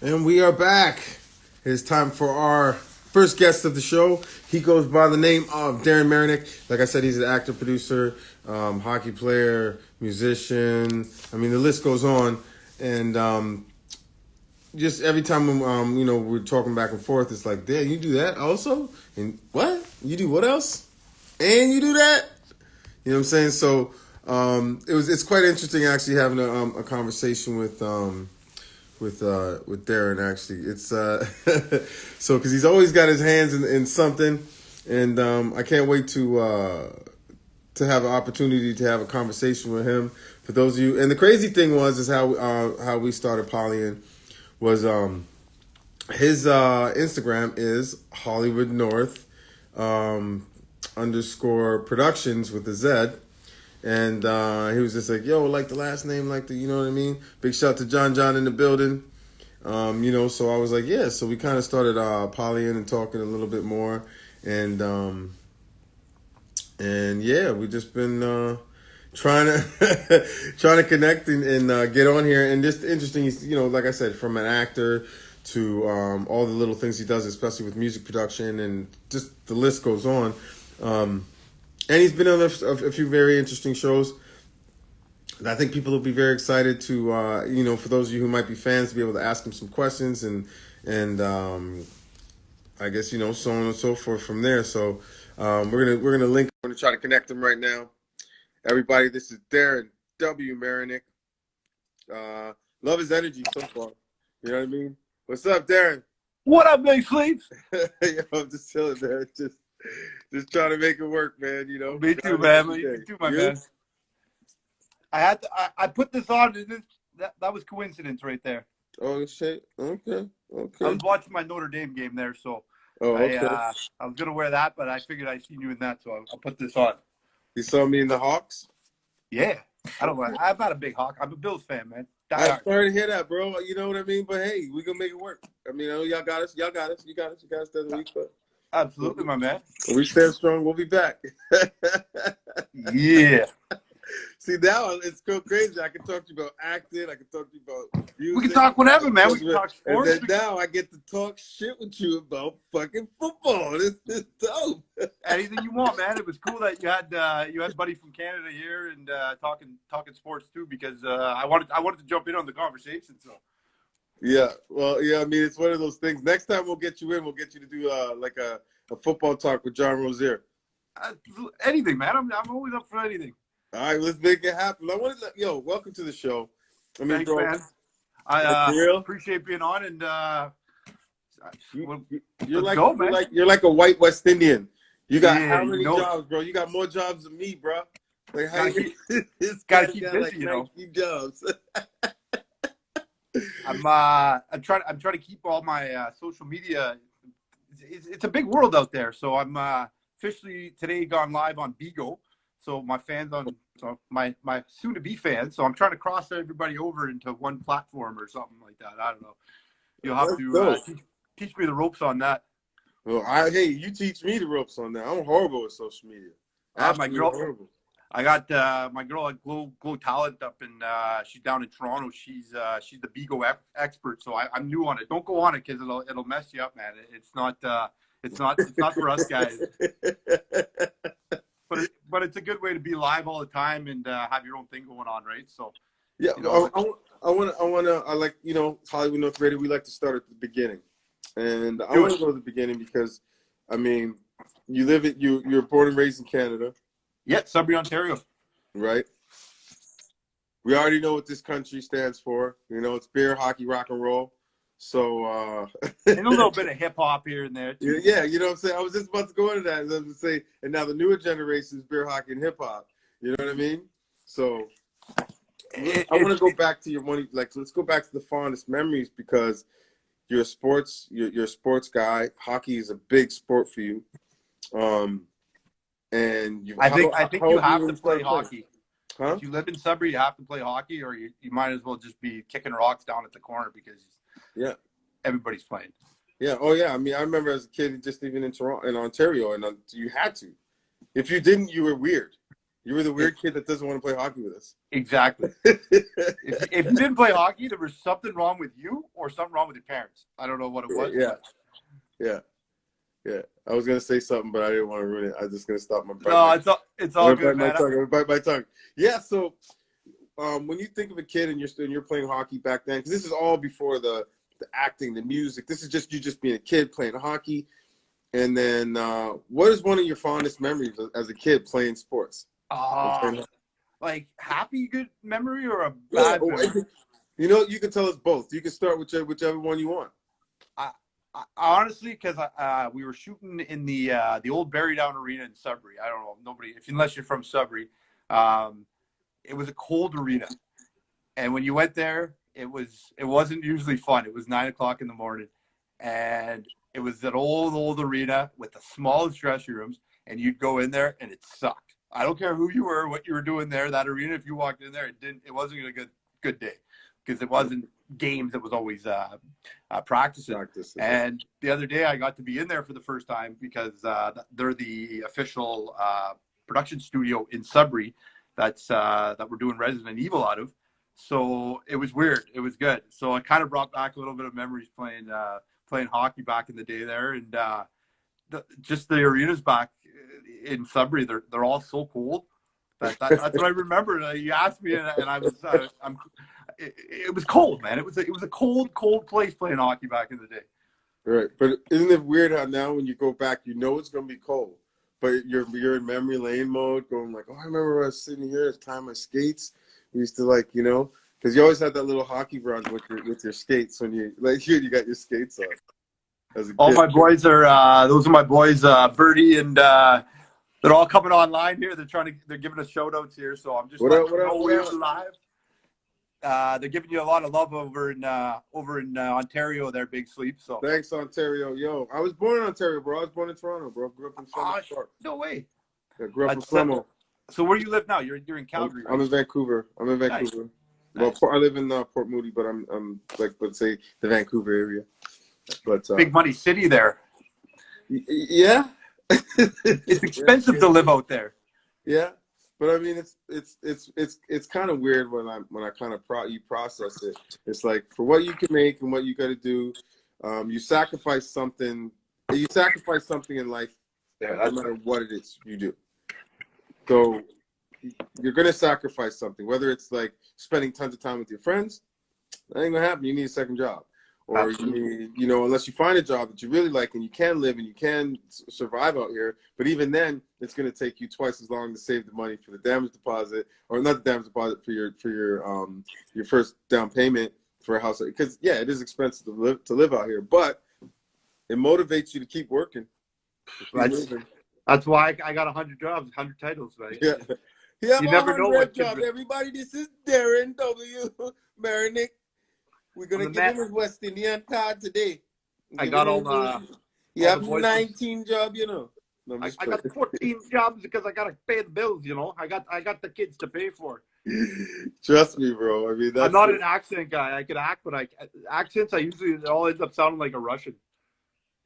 And we are back. It's time for our first guest of the show. He goes by the name of Darren Marinick. Like I said, he's an actor, producer, um, hockey player, musician. I mean, the list goes on. And um, just every time um, you know we're talking back and forth, it's like, "Damn, you do that also?" And what? You do what else? And you do that? You know what I'm saying? So um, it was. It's quite interesting actually having a, um, a conversation with. With uh with Darren actually. It's uh so because he's always got his hands in, in something, and um, I can't wait to uh to have an opportunity to have a conversation with him. For those of you, and the crazy thing was is how uh, how we started Polyan was um his uh Instagram is Hollywood North um underscore productions with a Z and uh, he was just like, "Yo, like the last name, like the, you know what I mean." Big shout to John John in the building. Um, you know, so I was like, "Yeah." So we kind of started uh, polying and talking a little bit more, and um, and yeah, we just been uh, trying to trying to connect and, and uh, get on here. And just interesting, you know, like I said, from an actor to um, all the little things he does, especially with music production, and just the list goes on. Um, and he's been on a, a, few very interesting shows. I think people will be very excited to, uh, you know, for those of you who might be fans, to be able to ask him some questions and and um, I guess you know so on and so forth from there. So um, we're gonna we're gonna link. We're gonna try to connect them right now. Everybody, this is Darren W. Marinick. Uh, love his energy so far. You know what I mean? What's up, Darren? What up, Big Sleeps? Yo, I'm just chilling, man. Just just trying to make it work, man. You know. Me too, man. Me too, my man. I had to, I, I put this on. This, that that was coincidence right there. Oh shit. Okay. Okay. I was watching my Notre Dame game there, so oh, okay. I, uh, I was gonna wear that, but I figured I seen you in that, so I'll, I'll put this on. You saw me in the Hawks. Yeah, I don't. I'm not a big Hawk. I'm a Bills fan, man. I'm sorry to hear that, bro. You know what I mean? But hey, we gonna make it work. I mean, I know y'all got us. Y'all got us. You got us. You got us the week, but Absolutely, my man. We stand strong. We'll be back. yeah. See now it's so crazy. I can talk to you about acting. I can talk to you about music. We can talk whatever, man. We can talk sports. And then now I get to talk shit with you about fucking football. This is dope. Anything you want, man. It was cool that you had uh, you had buddy from Canada here and uh, talking talking sports too because uh, I wanted I wanted to jump in on the conversation. So yeah, well, yeah. I mean, it's one of those things. Next time we'll get you in. We'll get you to do uh, like a, a football talk with John Rozier. Uh, anything, man. I'm I'm always up for anything. All right, let's make it happen. I want to let yo. Welcome to the show. I mean, Thanks, bro, man. I uh, appreciate being on, and uh, you, are like go, you're like you're like a white West Indian. You got yeah, how many you know jobs, bro? You got more jobs than me, bro. Like how gotta you, keep, gotta keep busy, like you know. jobs. I'm uh, I'm trying I'm trying to keep all my uh, social media. It's, it's, a big world out there, so I'm uh, officially today gone live on Bigo. So my fans on so my my soon to be fans. So I'm trying to cross everybody over into one platform or something like that. I don't know. You'll have to uh, teach, teach, me the ropes on that. Well, I hey, you teach me the ropes on that. I'm horrible with social media. Uh, my girl, horrible. I got uh, my girl at Glow Glow Talent up in uh, she's down in Toronto. She's uh, she's the Bigo expert, so I, am new on it. Don't go on it because it'll it'll mess you up, man. It's not uh, it's not it's not for us guys. but it, but it's a good way to be live all the time and uh, have your own thing going on, right? So yeah, you know, I, I want to I want to I like you know Hollywood North Radio. We like to start at the beginning, and I want to go to the beginning because I mean you live it you you're born and raised in Canada yeah, Sudbury, Ontario. Right. We already know what this country stands for. You know, it's beer, hockey, rock and roll. So uh and a little bit of hip hop here and there too. Yeah, you know what I'm saying? I was just about to go into that. I was to say, and now the newer generation is beer, hockey, and hip hop. You know what I mean? So it, I want to go back to your money. Like, let's go back to the fondest memories because you're a sports, you're, you're a sports guy. Hockey is a big sport for you. Um, and you, I think how, I think you have to play hockey. Huh? If you live in Sudbury, you have to play hockey, or you, you might as well just be kicking rocks down at the corner because yeah, everybody's playing. Yeah. Oh yeah. I mean, I remember as a kid, just even in Toronto, in Ontario, and uh, you had to. If you didn't, you were weird. You were the weird kid that doesn't want to play hockey with us. Exactly. if, if you didn't play hockey, there was something wrong with you or something wrong with your parents. I don't know what it was. Yeah. Yeah. Yeah. I was gonna say something, but I didn't want to ruin it. I was just gonna stop my. No, it's all it's all I'm good, man. bite my tongue. I'm bite my tongue. Yeah. So, um, when you think of a kid and you're and you're playing hockey back then, because this is all before the the acting, the music. This is just you just being a kid playing hockey. And then, uh, what is one of your fondest memories as a kid playing sports? Uh, like happy good memory or a Yeah, bad memory? you know, you can tell us both. You can start with whichever one you want. Honestly, because uh, we were shooting in the uh, the old Barrydowne Arena in Sudbury. I don't know nobody if unless you're from Sudbury. Um, it was a cold arena, and when you went there, it was it wasn't usually fun. It was nine o'clock in the morning, and it was an old old arena with the smallest dressing rooms, and you'd go in there and it sucked. I don't care who you were, what you were doing there. That arena, if you walked in there, it didn't. It wasn't a good good day because it wasn't games. that was always uh, uh, practicing. Practice. And the other day, I got to be in there for the first time because uh, they're the official uh, production studio in Sudbury that's uh, that we're doing Resident Evil out of. So it was weird. It was good. So it kind of brought back a little bit of memories playing uh, playing hockey back in the day there, and uh, the, just the arenas back in Sudbury. They're they're all so cold. That, that, that's what I remember. You asked me, and, and I was uh, I'm it, it was cold, man. It was a, it was a cold, cold place playing hockey back in the day. Right, but isn't it weird how now when you go back, you know it's gonna be cold, but you're you're in memory lane mode, going like, oh, I remember I was sitting here, at time my skates. We used to like, you know, because you always had that little hockey run with your with your skates when you like you you got your skates on. All my boys are uh, those are my boys, uh, Birdie and uh, they're all coming online here. They're trying to they're giving us shout outs here, so I'm just What letting up, what up, up? live. Uh, they're giving you a lot of love over in uh, over in uh, Ontario. There, Big Sleep. So Thanks, Ontario. Yo, I was born in Ontario, bro. I was born in Toronto, bro. Grew up in Ah, Flemo no way. I grew up in That's- Flemo. So where do you live now? You're you're in Calgary. I'm right? in Vancouver. I'm in Nice. Vancouver. Well, Nice. I live in uh, Port Moody, but I'm I'm like let's say the Vancouver area. But uh, Big money city there. yeah, It's expensive to live out there. Yeah, but I mean, it's it's it's it's it's kind of weird when I when I kind of pro you process it. It's like for what you can make and what you got to do, um, you sacrifice something. You sacrifice something in life, Yeah, no matter what it is you do. So you're gonna sacrifice something, whether it's like spending tons of time with your friends. That ain't gonna happen. You need a second job, or you you know, unless you find a job that you really like and you can live and you can survive out here. But even then, it's gonna take you twice as long to save the money for the damage deposit, or not the damage deposit for your for your um your first down payment for a house. Because yeah, it is expensive to live to live out here, but it motivates you to keep working. Keep That's- moving. that's why I, got hundred jobs, hundred titles, right? Yeah. Yeah, You never know what job. Everybody, this is Darren W. Marinick. We're gonna give him his West Indian card today. I got all the- You all have the 19 job, you know. No, I'm I, got 14 jobs because I gotta pay the bills. You know, I got I got the kids to pay for. Trust me, bro. I mean, that's I'm not it. an accent guy. I could act, but I accents I usually it all ends up sounding like a Russian.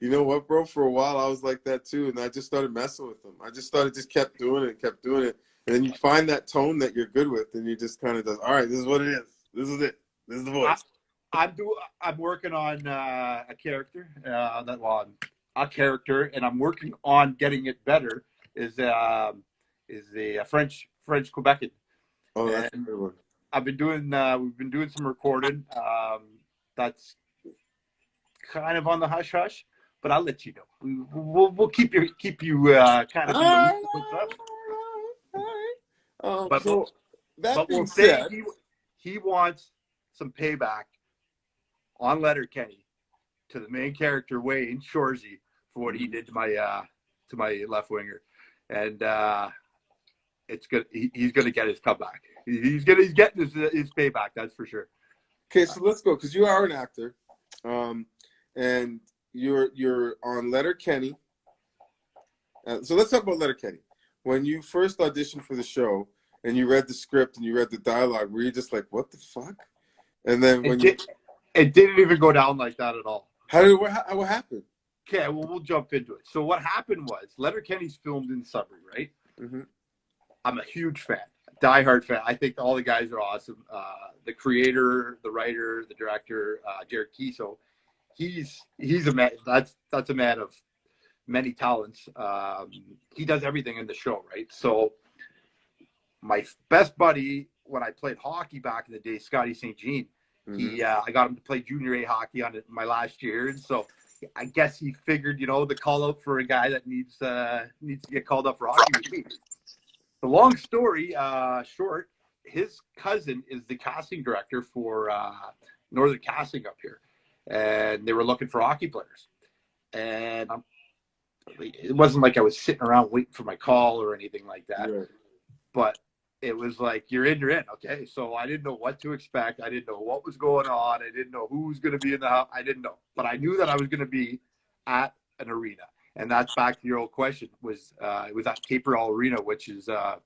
You know what, bro? For a while, I was like that too, and I just started messing with them. I just started, just kept doing it, kept doing it, and then you find that tone that you're good with, and you just kind of does. All right, this is what it is. This is it. This is the voice. I'm do I'm working on uh, a character uh, that well, a character, and I'm working on getting it better. Is um is a, French French Quebecan. oh, that's a good one. I've been doing uh, we've been doing some recording. Um, that's kind of on the hush hush, but I'll let you know. We, we'll we'll keep you keep you uh, kind of. the All right, with what's up. all right, all right. Um, But- so that But being we'll say said, he, he wants some payback on Letterkenny to the main character Wayne Shoresy for what he did to my uh, to my left winger, and uh, it's good. He, he's going to get his comeback. He- He's gonna he's getting his, his payback. That's for sure. Okay, so let's go because you are an actor, um, and you're you're on Letterkenny. Uh, so let's talk about Letterkenny. When you first auditioned for the show and you read the script and you read the dialogue, were you just like, "What the fuck?" And then when you, it didn't even go down like that at all. how did what, ha- what happened? Okay, well we'll jump into it. So what happened was Letterkenny's filmed in Sudbury, right? Mhm. I'm a huge fan, diehard fan. I think all the guys are awesome. Uh, the creator, the writer, the director, uh, Jared Keeso, he's he's a man. That's that's a man of many talents. Um, he does everything in the show, right? So my best buddy when I played hockey back in the day, Scotty St. Jean, mm-hmm. he uh, I got him to play junior A hockey on it my last year, and so I guess he figured, you know, the call out for a guy that needs uh, needs to get called up for hockey. The long story uh, short, his cousin is the casting director for uh, Northern Casting up here, and they were looking for hockey players. And um, it wasn't like I was sitting around waiting for my call or anything like that. Yeah. But it was like you're in, you're in. Okay, so I didn't know what to expect. I didn't know what was going on. I didn't know who was going to be in the house. I didn't know, but I knew that I was going to be at an arena, and that's back to your old question. Was uh, it was at Cape-Breton Arena, which is uh,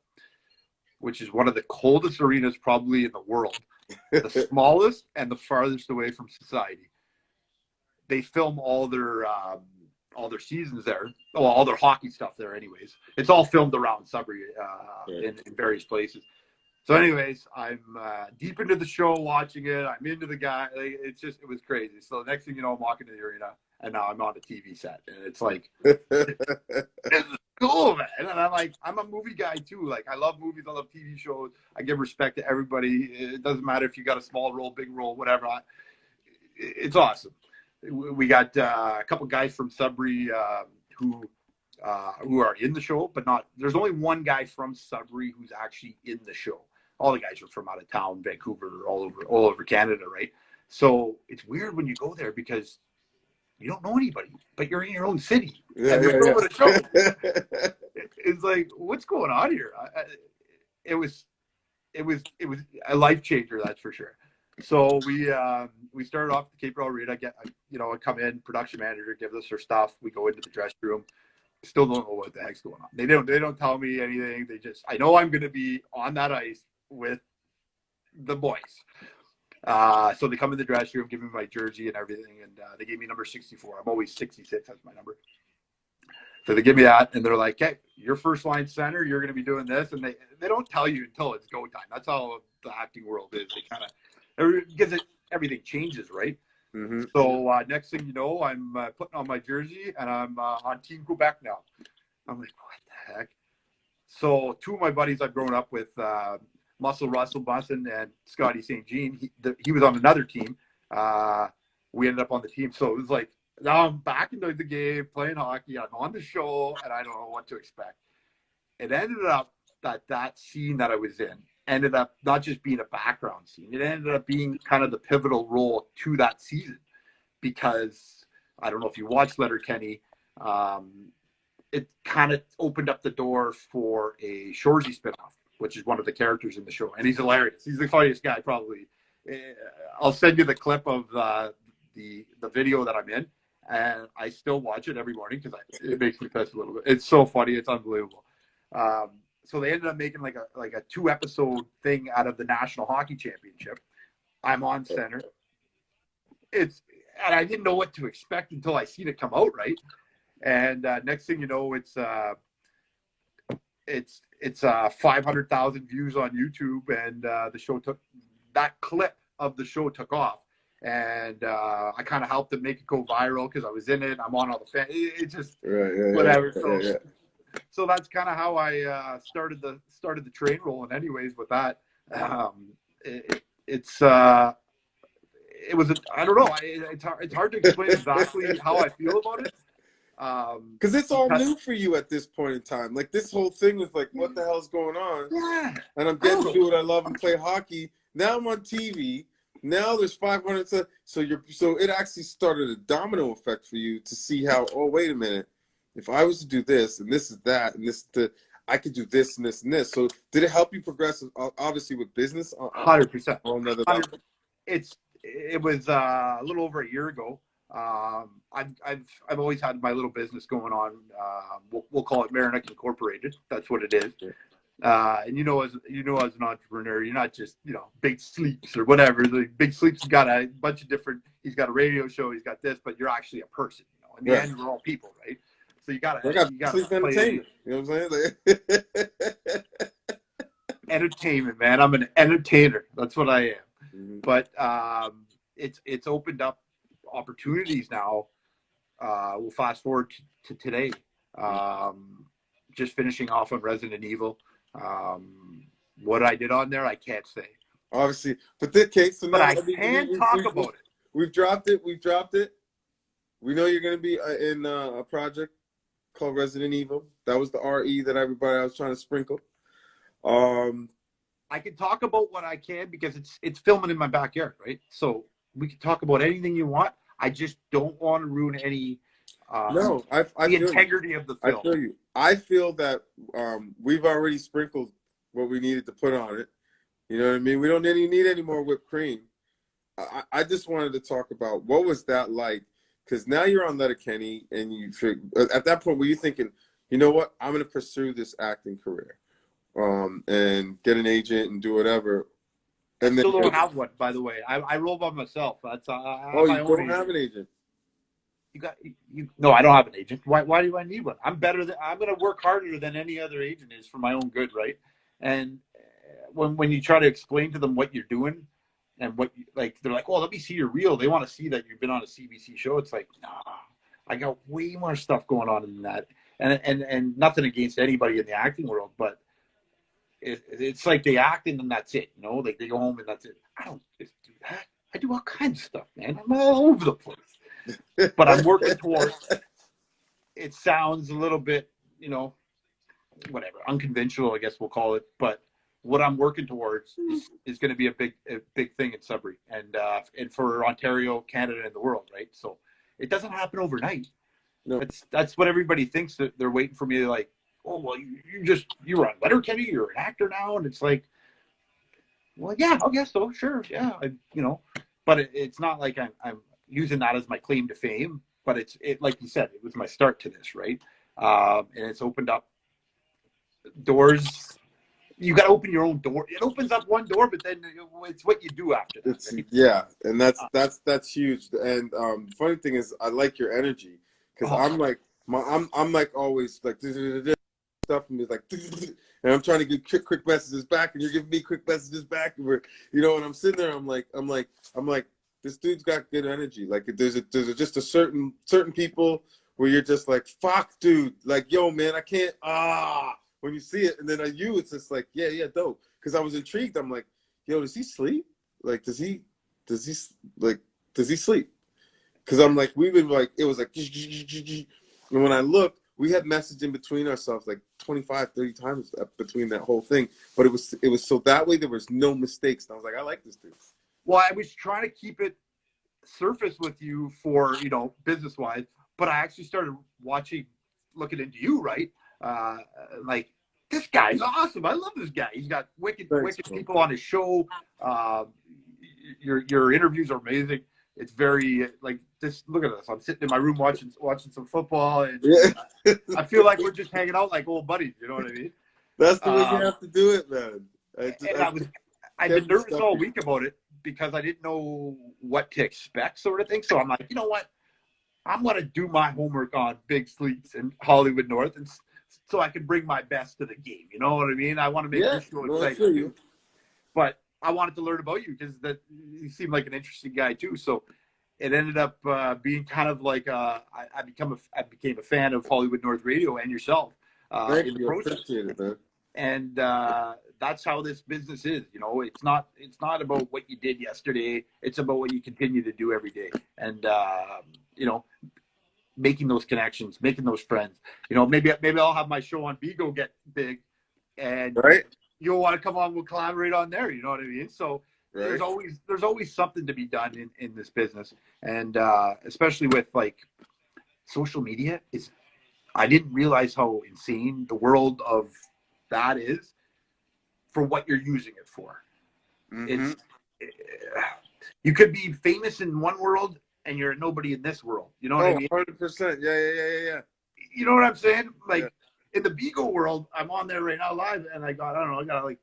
which is one of the coldest arenas probably in the world, the smallest and the farthest away from society. They film all their um, all their seasons there. Well, all their hockey stuff there, anyways. It's all filmed around Sudbury uh, yeah. in, in, various places. So, anyways, I'm uh, deep into the show, watching it. I'm into the guy. Like, it's just it was crazy. So the next thing you know, I'm walking to the arena, and now I'm on a TV set, and it's like it's cool, man. And I'm like, I'm a movie guy too. Like, I love movies. I love TV shows. I give respect to everybody. It doesn't matter if you got a small role, big role, whatever. I, it's awesome we got uh, a couple guys from Sudbury uh, who uh, who are in the show, but not. There's only one guy from Sudbury who's actually in the show. All the guys are from out of town, Vancouver, all over all over Canada, right? So it's weird when you go there because you don't know anybody, but you're in your own city yeah, and yeah, show. it's like, what's going on here? I, I, it was, it was, it was a life changer, that's for sure. So we um, we started off the Cape Arena. Get you know, I come in, production manager gives us her stuff. We go into the dressing room. Still don't know what the heck's going on. They don't they don't tell me anything. They just I know I'm going to be on that ice with the boys. Uh, so they come in the dressing room, give me my jersey and everything, and uh, they gave me number 64. I'm always 66. That's my number. So they give me that, and they're like, "Hey, your first line center. You're going to be doing this," and they they don't tell you until it's go time. That's how the acting world is. They kind of because it, everything changes, right? Mm-hmm. So uh, next thing you know, I'm uh, putting on my jersey and I'm uh, on Team Quebec now. I'm like, what the heck? So two of my buddies I've grown up with, uh, Muscle Russell Busson and Scotty St. Jean, he, the, he was on another team. Uh, we ended up on the team. So it was like, now I'm back into the game, playing hockey. I'm on the show, and I don't know what to expect. It ended up that that scene that I was in ended up not just being a background scene, it ended up being kind of the pivotal role to that season because I don't know if you watched Letterkenny. Um, it kind of opened up the door for a Shoresy spinoff, which is one of the characters in the show, and he's hilarious. He's the funniest guy, probably. Eh, I'll send you the clip of uh, the the video that I'm in, and I still watch it every morning because it makes me piss a little bit. It's so funny, it's unbelievable. Um, so they ended up making like a like a two episode thing out of the National Hockey Championship. I'm on center. It's and I didn't know what to expect until I seen it come out, right? And uh, next thing you know, it's uh, it's it's uh, 500,000 views on YouTube, and uh, the show took that clip of the show took off, and uh, I kind of helped it make it go viral because I was in it. I'm on all the fan. It, it just right, yeah, whatever. Yeah, so yeah, so that's kind of how I uh, started the started the train rolling. Anyways, with that, um, it, it's uh, it was I don't know. it's hard, it's hard to explain exactly how I feel about it. Um, Because um, it's all new for you at this point in time. Like this whole thing was like, what the hell's going on? Yeah. And I'm getting to do what I love and play hockey. Now I'm on TV. Now there's 500. So, so you're so it actually started a domino effect for you to see how. Oh wait a minute if I was to do this and this is that and this to I could do this and this and this. So did it help you progress? Obviously with business. Hundred percent. It's it was uh, a little over a year ago. Um, I've, I've I've always had my little business going on. Uh, we'll, we'll call it Marinick Incorporated. That's what it is. Uh, and you know, as you know, as an entrepreneur, you're not just you know big sleeps or whatever. The big sleeps has got a bunch of different. He's got a radio show. He's got this, but you're actually a person. You know, in the end, we're all people, right? So you gotta, I got you gotta sleep entertainment. You know what I'm saying? entertainment, man. I'm an entertainer. That's what I am. Mhm. But um, it's it's opened up opportunities now. Uh, we'll fast forward to, to today. Um, just finishing off on Resident Evil. Um, what I did on there, I can't say, Obviously, but the case. So but I mean, can we- talk we- about it. We've dropped it. We've dropped it. We know you're going to be uh, in uh, a project called Resident Evil. That was the RE that everybody I was trying to sprinkle. Um, I can talk about what I can because it's it's filming in my backyard, right? So we can talk about anything you want. I just don't want to ruin any uh, no, I, I the feel you. integrity of the I film. feel you. I feel that um, we've already sprinkled what we needed to put on it. You know what I mean? We don't any need any more whipped cream. I, I just wanted to talk about what was that like? Because now you're on Letterkenny, and you at that point were you thinking, you know what? I'm going to pursue this acting career, um, and get an agent and do whatever. And Still don't have one, by the way. I, I roll by myself. That's uh, I oh, you don't agent. have an agent. You got you. No, I don't have an agent. Why? Why do I need one? I'm better than. I'm going to work harder than any other agent is for my own good, right? And uh, when when you try to explain to them what you're doing and what you, like they're like, oh, let me see your reel. They want to see that you've been on a CBC show. It's like, nah, I got way more stuff going on than that. And and and nothing against anybody in the acting world, but it, it's like they act and then that's it. You know, like they go home and that's it. I don't just do that. I do all kinds of stuff, man. I'm all over the place but I'm working towards. It sounds a little bit, you know, whatever, unconventional, I guess we'll call it. But what I'm working towards is, is going to be a big, a big thing in Sudbury and uh, and for Ontario, Canada, and the world, right? So it doesn't happen overnight. No. That's that's what everybody thinks that they're waiting for me to like. Oh well, you, you just you were on Letterkenny, you're an actor now, and it's like, well, yeah, I guess so, sure, yeah, I, you know, but it, it's not like I'm I'm using that as my claim to fame, but it's it like you said, it was my start to this, right? Um, and it's opened up doors. You got to open your own door. It opens up one door, but then it's what you do after that. Right? yeah, and that's Uh, that's that's huge. And um, funny thing is, I like your energy because Oh. I'm like my I'm I'm like always like stuff and it's like and I'm trying to get quick quick messages back, and you're giving me quick messages back, and we're you know, and I'm sitting there, I'm like I'm like I'm like this dude's got good energy. Like there's a there's a, just a certain certain people where you're just like fuck, dude, like yo man, I can't ah when you see it, and then on you, it's just like yeah yeah dope. Because I was intrigued. I'm like yo, does he sleep? Like does he does he like does he sleep? Because I'm like we would like it was like and when I looked, we had messaging between ourselves like 25, 30 times between that whole thing. But it was it was so that way there was no mistakes. And I was like, I like this dude. Well, I was trying to keep it surface with you for you know business wise, but I actually started watching, looking into you, right? Uh, like this guy's awesome. I love this guy. He's got wicked, Thanks, wicked bro. people on his show. Uh, your your interviews are amazing. It's very like this. Look at us. I'm sitting in my room watching watching some football, and Yeah. I feel like we're just hanging out like old buddies. You know what I mean? That's the way Um, you have to do it, man. I just- and I- I was I've been nervous all week about it because I didn't know what to expect, sort of thing. So I'm like, you know what? I'm gonna do my homework on Big Sleeps and Hollywood North, and so I can bring my best to the game. You know what I mean? I want to make yeah, this show exciting you. But I wanted to learn about you because that you seem like an interesting guy too. So it ended up uh, being kind of like uh, I, I become a, I became a fan of Hollywood North Radio and yourself uh, Thank in the you. Process it, man. and uh, that's how this business is. You know, it's not it's not about what you did yesterday. It's about what you continue to do every day, and uh, you know, making those connections, making those friends. You know, maybe maybe I'll have my show on Bigo get big, and Right? you'll want to come on. We'll collaborate on there. You know what I mean? So Right. there's always there's always something to be done in in this business, and uh, especially with like social media is. I didn't realize how insane the world of that is for what you're using it for. Mhm. It's you could be famous in one world and you're nobody in this world. You know what I Oh, mean? 100%. Yeah, yeah, yeah, yeah, yeah. You know what I'm saying? Like Yeah. in the Bigo world, I'm on there right now live, and I got I don't know, I got like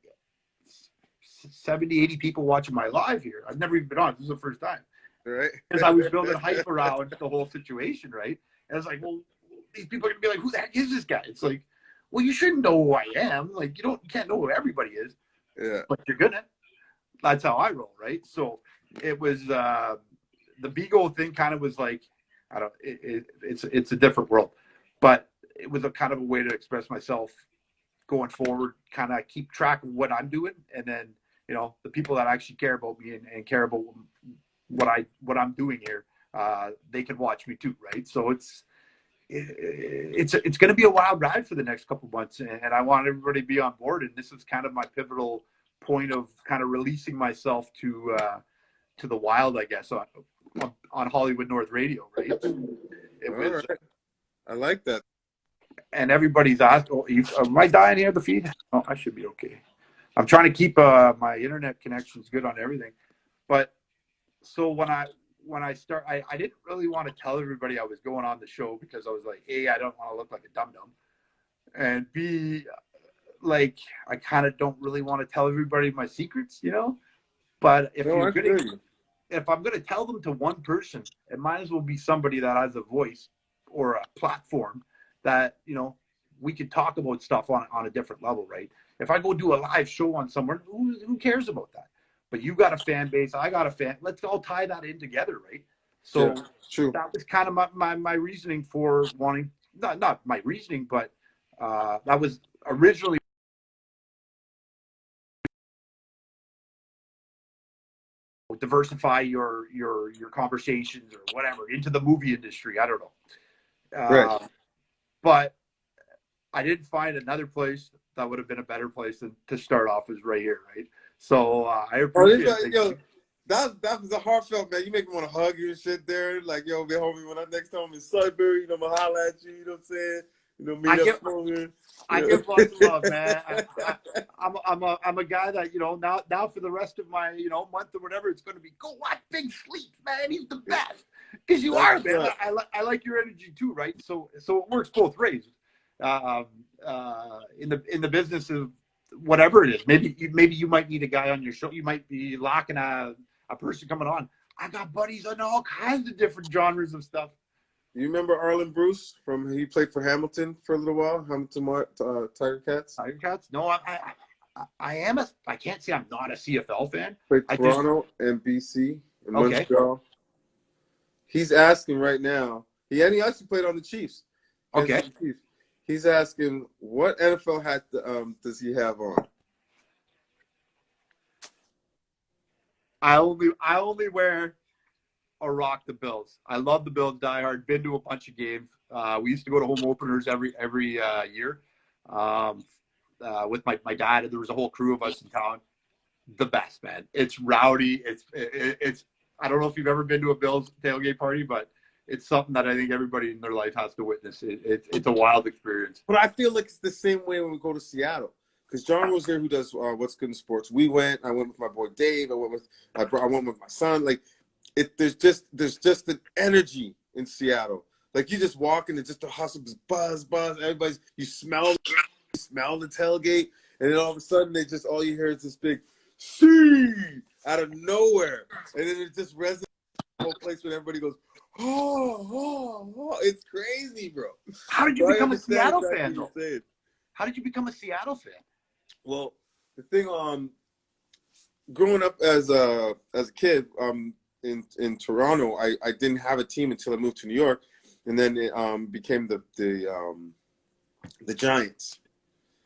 70, 80 people watching my live here. I've never even been on. This is the first time Right? because I was building hype around the whole situation, right? And it's like, well, these people are gonna be like, who the heck is this guy? It's like, well, you shouldn't know who I am. Like, you don't, you can't know who everybody is. Yeah. but you're gonna. That's how I roll, right? So it was uh, the Bigo thing. Kind of was like, I don't. It, it, it's it's a different world, but it was a kind of a way to express myself going forward. Kind of keep track of what I'm doing, and then you know the people that actually care about me and, and care about what I what I'm doing here, uh, they can watch me too, right? So it's it's it's going to be a wild ride for the next couple months, and I want everybody to be on board. And this is kind of my pivotal point of kind of releasing myself to uh, to the wild, I guess, on on Hollywood North Radio, right? Was, right. I like that. And everybody's asked, oh, you, "Am I dying here? The feed? Oh, I should be okay." I'm trying to keep uh, my internet connections good on everything, but so when I when I start, I, I didn't really want to tell everybody I was going on the show because I was like, A, I don't want to look like a dum dum, and B, like I kind of don't really want to tell everybody my secrets, you know. But if No, you're gonna, you. If I'm gonna tell them to one person, it might as well be somebody that has a voice or a platform that you know we could talk about stuff on on a different level, right? If I go do a live show on somewhere, who who cares about that? But you got a fan base, I got a fan. Let's all tie that in together, right? So Yeah, true. that was kind of my, my, my reasoning for wanting not not my reasoning, but uh, that was originally diversify your your your conversations or whatever into the movie industry. I don't know. Uh, Right. But I didn't find another place that would have been a better place than to start off as right here, right? So uh, I Oh, appreciate this, it. yo, that that was a heartfelt man. You make me want to hug you and shit there. Like, yo, be homie, when I next time I'm in Sudbury, you know, I'ma holla at you, you know what I'm saying? You know, meet I up give- somewhere. I Yeah. give lots of love, man. I, I, I'm, I'm, a, I'm a guy that, you know, now, now for the rest of my, you know, month or whatever, it's going to be go watch Big Sleep, man. He's the best. Because you are, man. right. I, li- I like your energy too, right? So, so it works both ways. Um, uh, in the, in the business of whatever it is, maybe, you, maybe you might need a guy on your show. You might be locking a, a person coming on. I got buddies on all kinds of different genres of stuff. You remember Arland Bruce from he played for Hamilton for a little while, Hamilton uh, Tiger Cats. Tiger Cats? No, I, I, I, am a, I can't say I'm not a CFL fan. Played I just- Toronto and BC and Okay. Montreal. He's asking right now. He and he actually played on the Chiefs. Okay. the Chiefs. He's asking what NFL hat um, does he have on? I only I only wear or rock the Bills. I love the Bills die hard. Been to a bunch of games. Uh, we used to go to home openers every every uh, year um, uh, with my, my dad. And there was a whole crew of us in town. The best, man. It's rowdy. It's it, it's. I don't know if you've ever been to a Bills tailgate party, but it's something that I think everybody in their life has to witness. It, it, it's a wild experience. But I feel like it's the same way when we go to Seattle. Because John was there, who does uh, what's good in sports. We went. I went with my boy Dave. I went with I, brought, I went with my son. Like it, there's just there's just an energy in Seattle. Like you just walk and it's just the hustle, buzz, buzz. Everybody's you smell you smell the tailgate, and then all of a sudden they just all you hear is this big see out of nowhere, and then it just resonates the whole place when everybody goes. Oh, oh, oh, it's crazy, bro. How did you So become a Seattle fan, though? How did you become a Seattle fan? Well, the thing, um, growing up as a as a kid, um, in in Toronto, I I didn't have a team until I moved to New York, and then it um became the the um the Giants.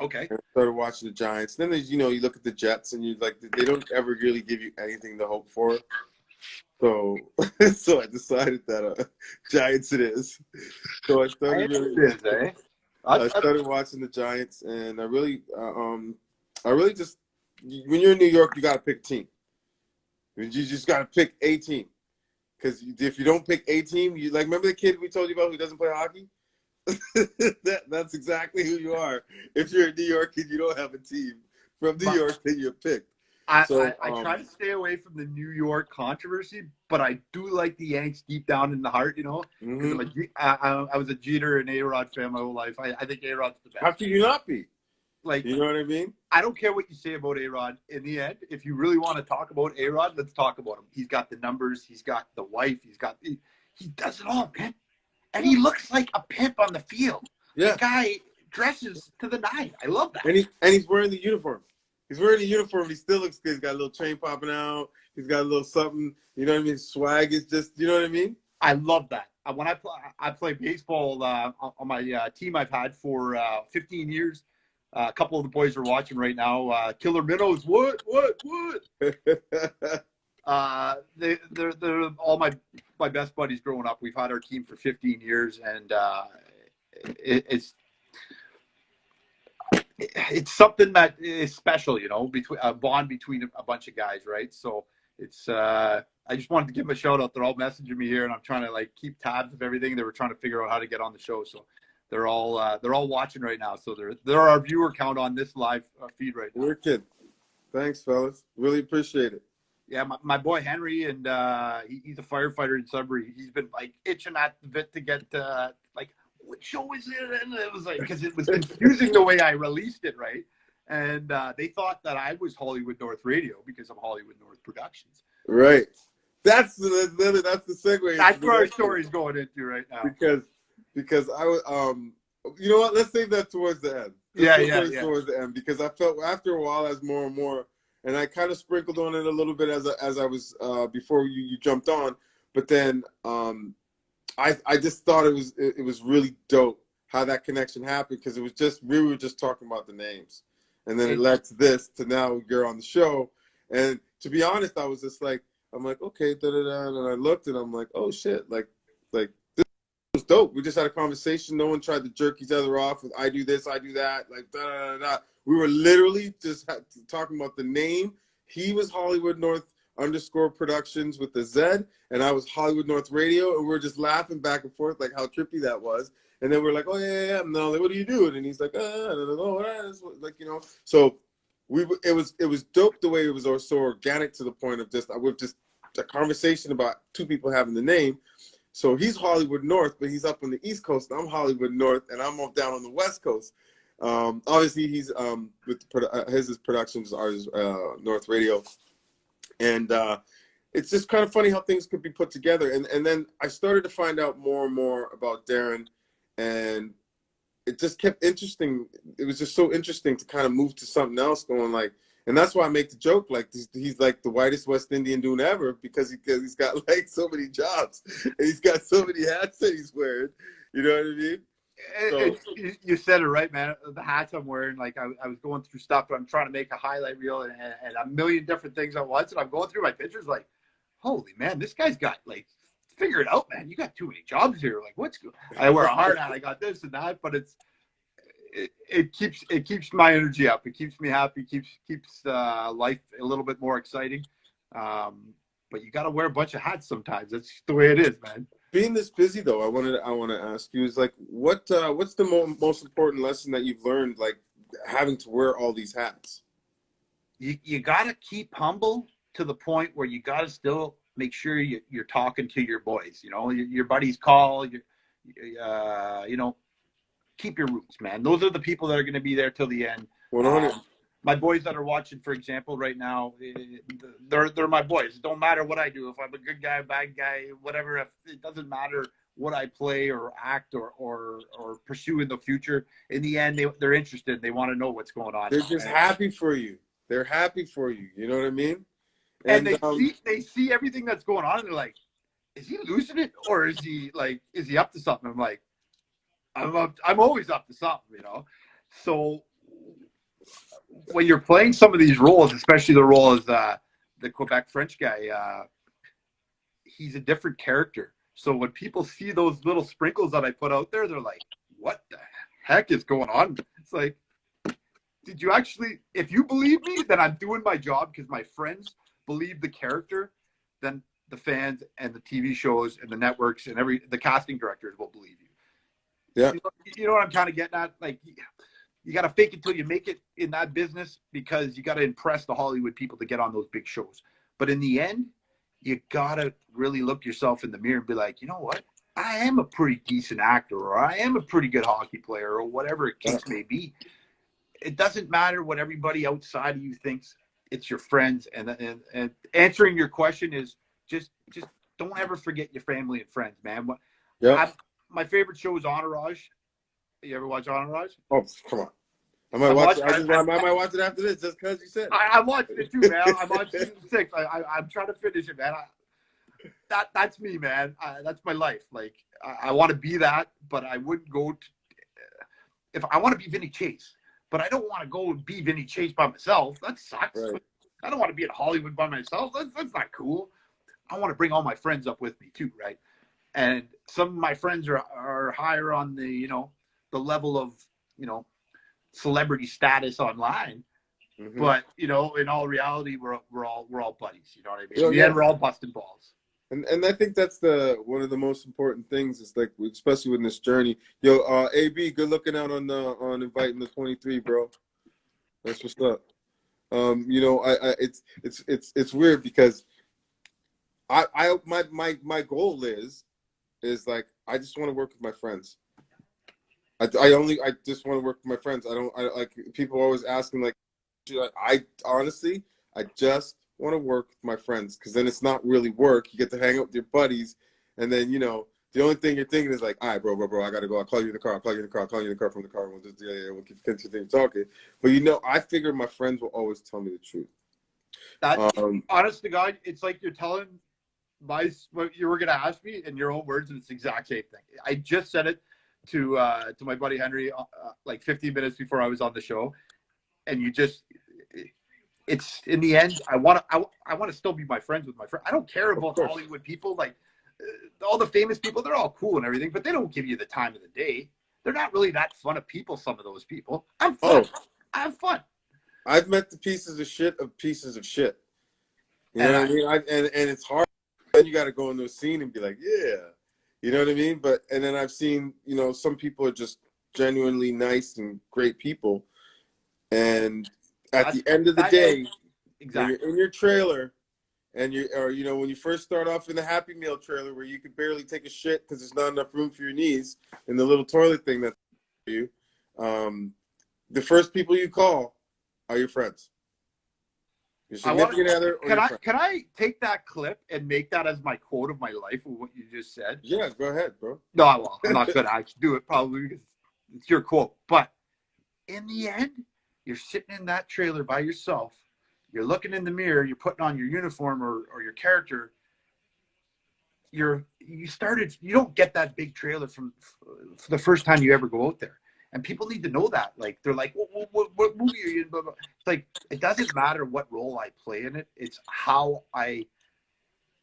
Okay. And I started watching the Giants. Then there's you know you look at the Jets and you like they don't ever really give you anything to hope for. So so I decided that uh, Giants it is. So I started really. eh? I started watching the Giants, and I really, uh, um, I really just when you're in New York, you gotta pick a team. You just gotta pick a team, because if you don't pick a team, you like remember the kid we told you about who doesn't play hockey. that that's exactly who you are. If you're a New York and you don't have a team from New But- York, then you're picked. I, So, I, I try um, to stay away from the New York controversy, but I do like the Yanks deep down in the heart, you know. 'Cause Mhm. I'm a I, I, was a Jeter and A Rod fan my whole life. I, I think A Rod's the best. How can you not be? Like, You know what I mean? I don't care what you say about A Rod. In the end, if you really want to talk about A Rod, let's talk about him. He's got the numbers. He's got the wife. He's got he, he does it all, man. And he looks like a pimp on the field. Yeah. The guy dresses to the nine. I love that. And he and he's wearing the uniform. He's wearing the uniform. He still looks good. He's got a little chain popping out. He's got a little something. You know what I mean? Swag is just. You know what I mean? I love that. Uh, when I play, I play baseball uh, on my uh, team I've had for uh, 15 years. Uh, a couple of the boys are watching right now. Uh, Killer Minnows, what, what, what? uh, they, they're they're all my my best buddies growing up. We've had our team for 15 years, and uh, it, it's it's something that is special, you know, between a bond between a bunch of guys, right? So it's uh, I just wanted to give them a shout out. They're all messaging me here, and I'm trying to like keep tabs of everything. They were trying to figure out how to get on the show, so they're all uh, they're all watching right now. So they're they're our viewer count on this live uh, feed right now. Wicked. Thanks, fellas. Really appreciate it. Yeah, my, my boy Henry, and uh, he, he's a firefighter in Sudbury. He's been like itching at the bit to get uh, like what show is it? And it was like because it was confusing the way I released it, right? And uh, they thought that I was Hollywood North Radio because of Hollywood North Productions. Right. That's the that's the segue. That's where our story's going into right now. Because because I was um you know what? Let's save that towards the end. Let's yeah, yeah, yeah. Towards the end because I felt after a while as more and more, and I kind of sprinkled on it a little bit as I, as I was uh, before you, you jumped on, but then um I I just thought it was it, it was really dope how that connection happened because it was just we were just talking about the names, and then it led to this to now you're on the show, and to be honest, I was just like I'm like okay, da da da, and I looked and I'm like oh shit, like like dope. We just had a conversation. No one tried to jerk each other off with I do this, I do that, like da da da. We were literally just talking about the name. He was Hollywood North underscore productions with the Z, and I was Hollywood North Radio, and we are just laughing back and forth like how trippy that was. And then we're like, oh yeah, yeah, yeah. No, like, what are you doing? And he's like, ah, oh, like you know. So we it was it was dope the way it was so organic to the point of just with just a conversation about two people having the name. So he's Hollywood North, but he's up on the East Coast. I'm Hollywood North, and I'm down on the West Coast. Um, obviously, he's um, with uh, his, his productions are uh, North Radio and uh, it's just kind of funny how things could be put together. And and then I started to find out more and more about Darren, and it just kept interesting. It was just so interesting to kind of move to something else, going like. And that's why I make the joke like he's, like the whitest West Indian dude ever because he, cause he's got like so many jobs and he's got so many hats that he's wearing. You know what I mean? So, you said it right, man. The hats I'm wearing, like I, I, was going through stuff, but I'm trying to make a highlight reel and, and, a million different things at once. And I'm going through my pictures, like, holy man, this guy's got like, figure it out, man. You got too many jobs here. Like, what's good? I wear a hard hat. I got this and that, but it's it, it keeps it keeps my energy up. It keeps me happy. Keeps keeps uh, life a little bit more exciting. Um, but you got to wear a bunch of hats sometimes. That's the way it is, man being this busy though, I wanted I want to ask you is like what uh, what's the mo- most important lesson that you've learned like having to wear all these hats? You you got to keep humble to the point where you got to still make sure you, you're talking to your boys. You know, your, your buddies call. You uh, you know, keep your roots, man. Those are the people that are going to be there till the end. One hundred. Um, my boys that are watching, for example, right now, eh, they're they're my boys. It don't matter what I do. If I'm a good guy, bad guy, whatever. If it doesn't matter what I play or act or or or pursue in the future. In the end, they they're interested. They want to know what's going on. They're just and, happy for you. They're happy for you. You know what I mean? And, and they um, see they see everything that's going on, and they're like, "Is he losing it, or is he like is he up to something?" I'm like, "I'm up. I'm always up to something," you know. So when you're playing some of these roles, especially the role as uh, the Quebec French guy, uh, he's a different character. So when people see those little sprinkles that I put out there, they're like, "What the heck is going on?" It's like, did you actually? If you believe me, then I'm doing my job because my friends believe the character. Then the fans and the TV shows and the networks and every the casting directors will believe you. Yeah, you know, you know what I'm kind of getting at? Like, you got to fake it till you make it in that business because you got to impress the Hollywood people to get on those big shows. But in the end, you got to really look yourself in the mirror and be like, you know what? I am a pretty decent actor, or I am a pretty good hockey player, or whatever it case may be. It doesn't matter what everybody outside of you thinks. It's your friends, and and, and answering your question is just just don't ever forget your family and friends, man. Yeah. My favorite show is Entourage. You ever watch Entourage? Oh, come on. I might I watch. watched- it. I, just, I- I, might watch it after this, just because you said. I, I watched it too, man. I watched season six. I, I, I'm trying to finish it, man. I, that that's me, man. That's my life. Like I, I want to be that, but I wouldn't go. To, if I want to be Vinny Chase, but I don't want to go and be Vinny Chase by myself. That sucks. Right. I don't want to be in Hollywood by myself. That's, that's not cool. I want to bring all my friends up with me too, right? And some of my friends are are higher on the you know the level of you know celebrity status online. Mhm. But you know, in all reality, we're we're all we're all buddies. You know what I mean? Yeah, yeah. we're all busting balls. And and I think that's the one of the most important things is like especially with this journey. Yo, uh AB, good looking out on the on inviting the 23, bro. That's what's up. Um, you know, I, I it's it's it's it's weird because I I my my my goal is is like I just want to work with my friends. I, I only I just want to work with my friends. I don't I like people always asking like I, I honestly I just want to work with my friends because then it's not really work. You get to hang out with your buddies, and then you know the only thing you're thinking is like, all right, bro, bro, bro, I gotta go. I'll call you in the car. I'll call you in the car. I'll call you in the car from the car. We'll just yeah, yeah, we'll keep continue talking. But you know, I figure my friends will always tell me the truth. That Um, honest to God, it's like you're telling my what you were gonna ask me in your own words, and it's the exact same thing. I just said it to uh, to my buddy Henry uh, uh, like 15 minutes before I was on the show, and you just. It's in the end. I want to. I, I want to still be my friends with my friend. I don't care about. Hollywood people. Like uh, all the famous people, they're all cool and everything, but they don't give you the time of the day. They're not really that fun of people. Some of those people. I'm fun. Oh. I'm fun. I've met the pieces of shit of pieces of shit. You know And what I I- mean? I, and and it's hard. Then you got to go into a scene and be like, yeah, you know what I mean. But and then I've seen, you know, some people are just genuinely nice and great people, and at That's- the end of the day, when Exactly. you're in your trailer, and you or you know when you first start off in the Happy Meal trailer where you could barely take a shit because there's not enough room for your knees in the little toilet thing that's for you, um, the first people you call are your friends. Your I significant other Can I friend. can I take that clip and make that as my quote of my life of what you just said? Yeah, go ahead, bro. No, I won't. I'm not gonna actually do it probably because it's your quote. But in the end, you're sitting in that trailer by yourself. You're looking in the mirror. You're putting on your uniform or, or your character. You're you started. You don't get that big trailer from for the first time you ever go out there. And people need to know that. Like they're like, what, what, what, movie are you in? It's like it doesn't matter what role I play in it. It's how I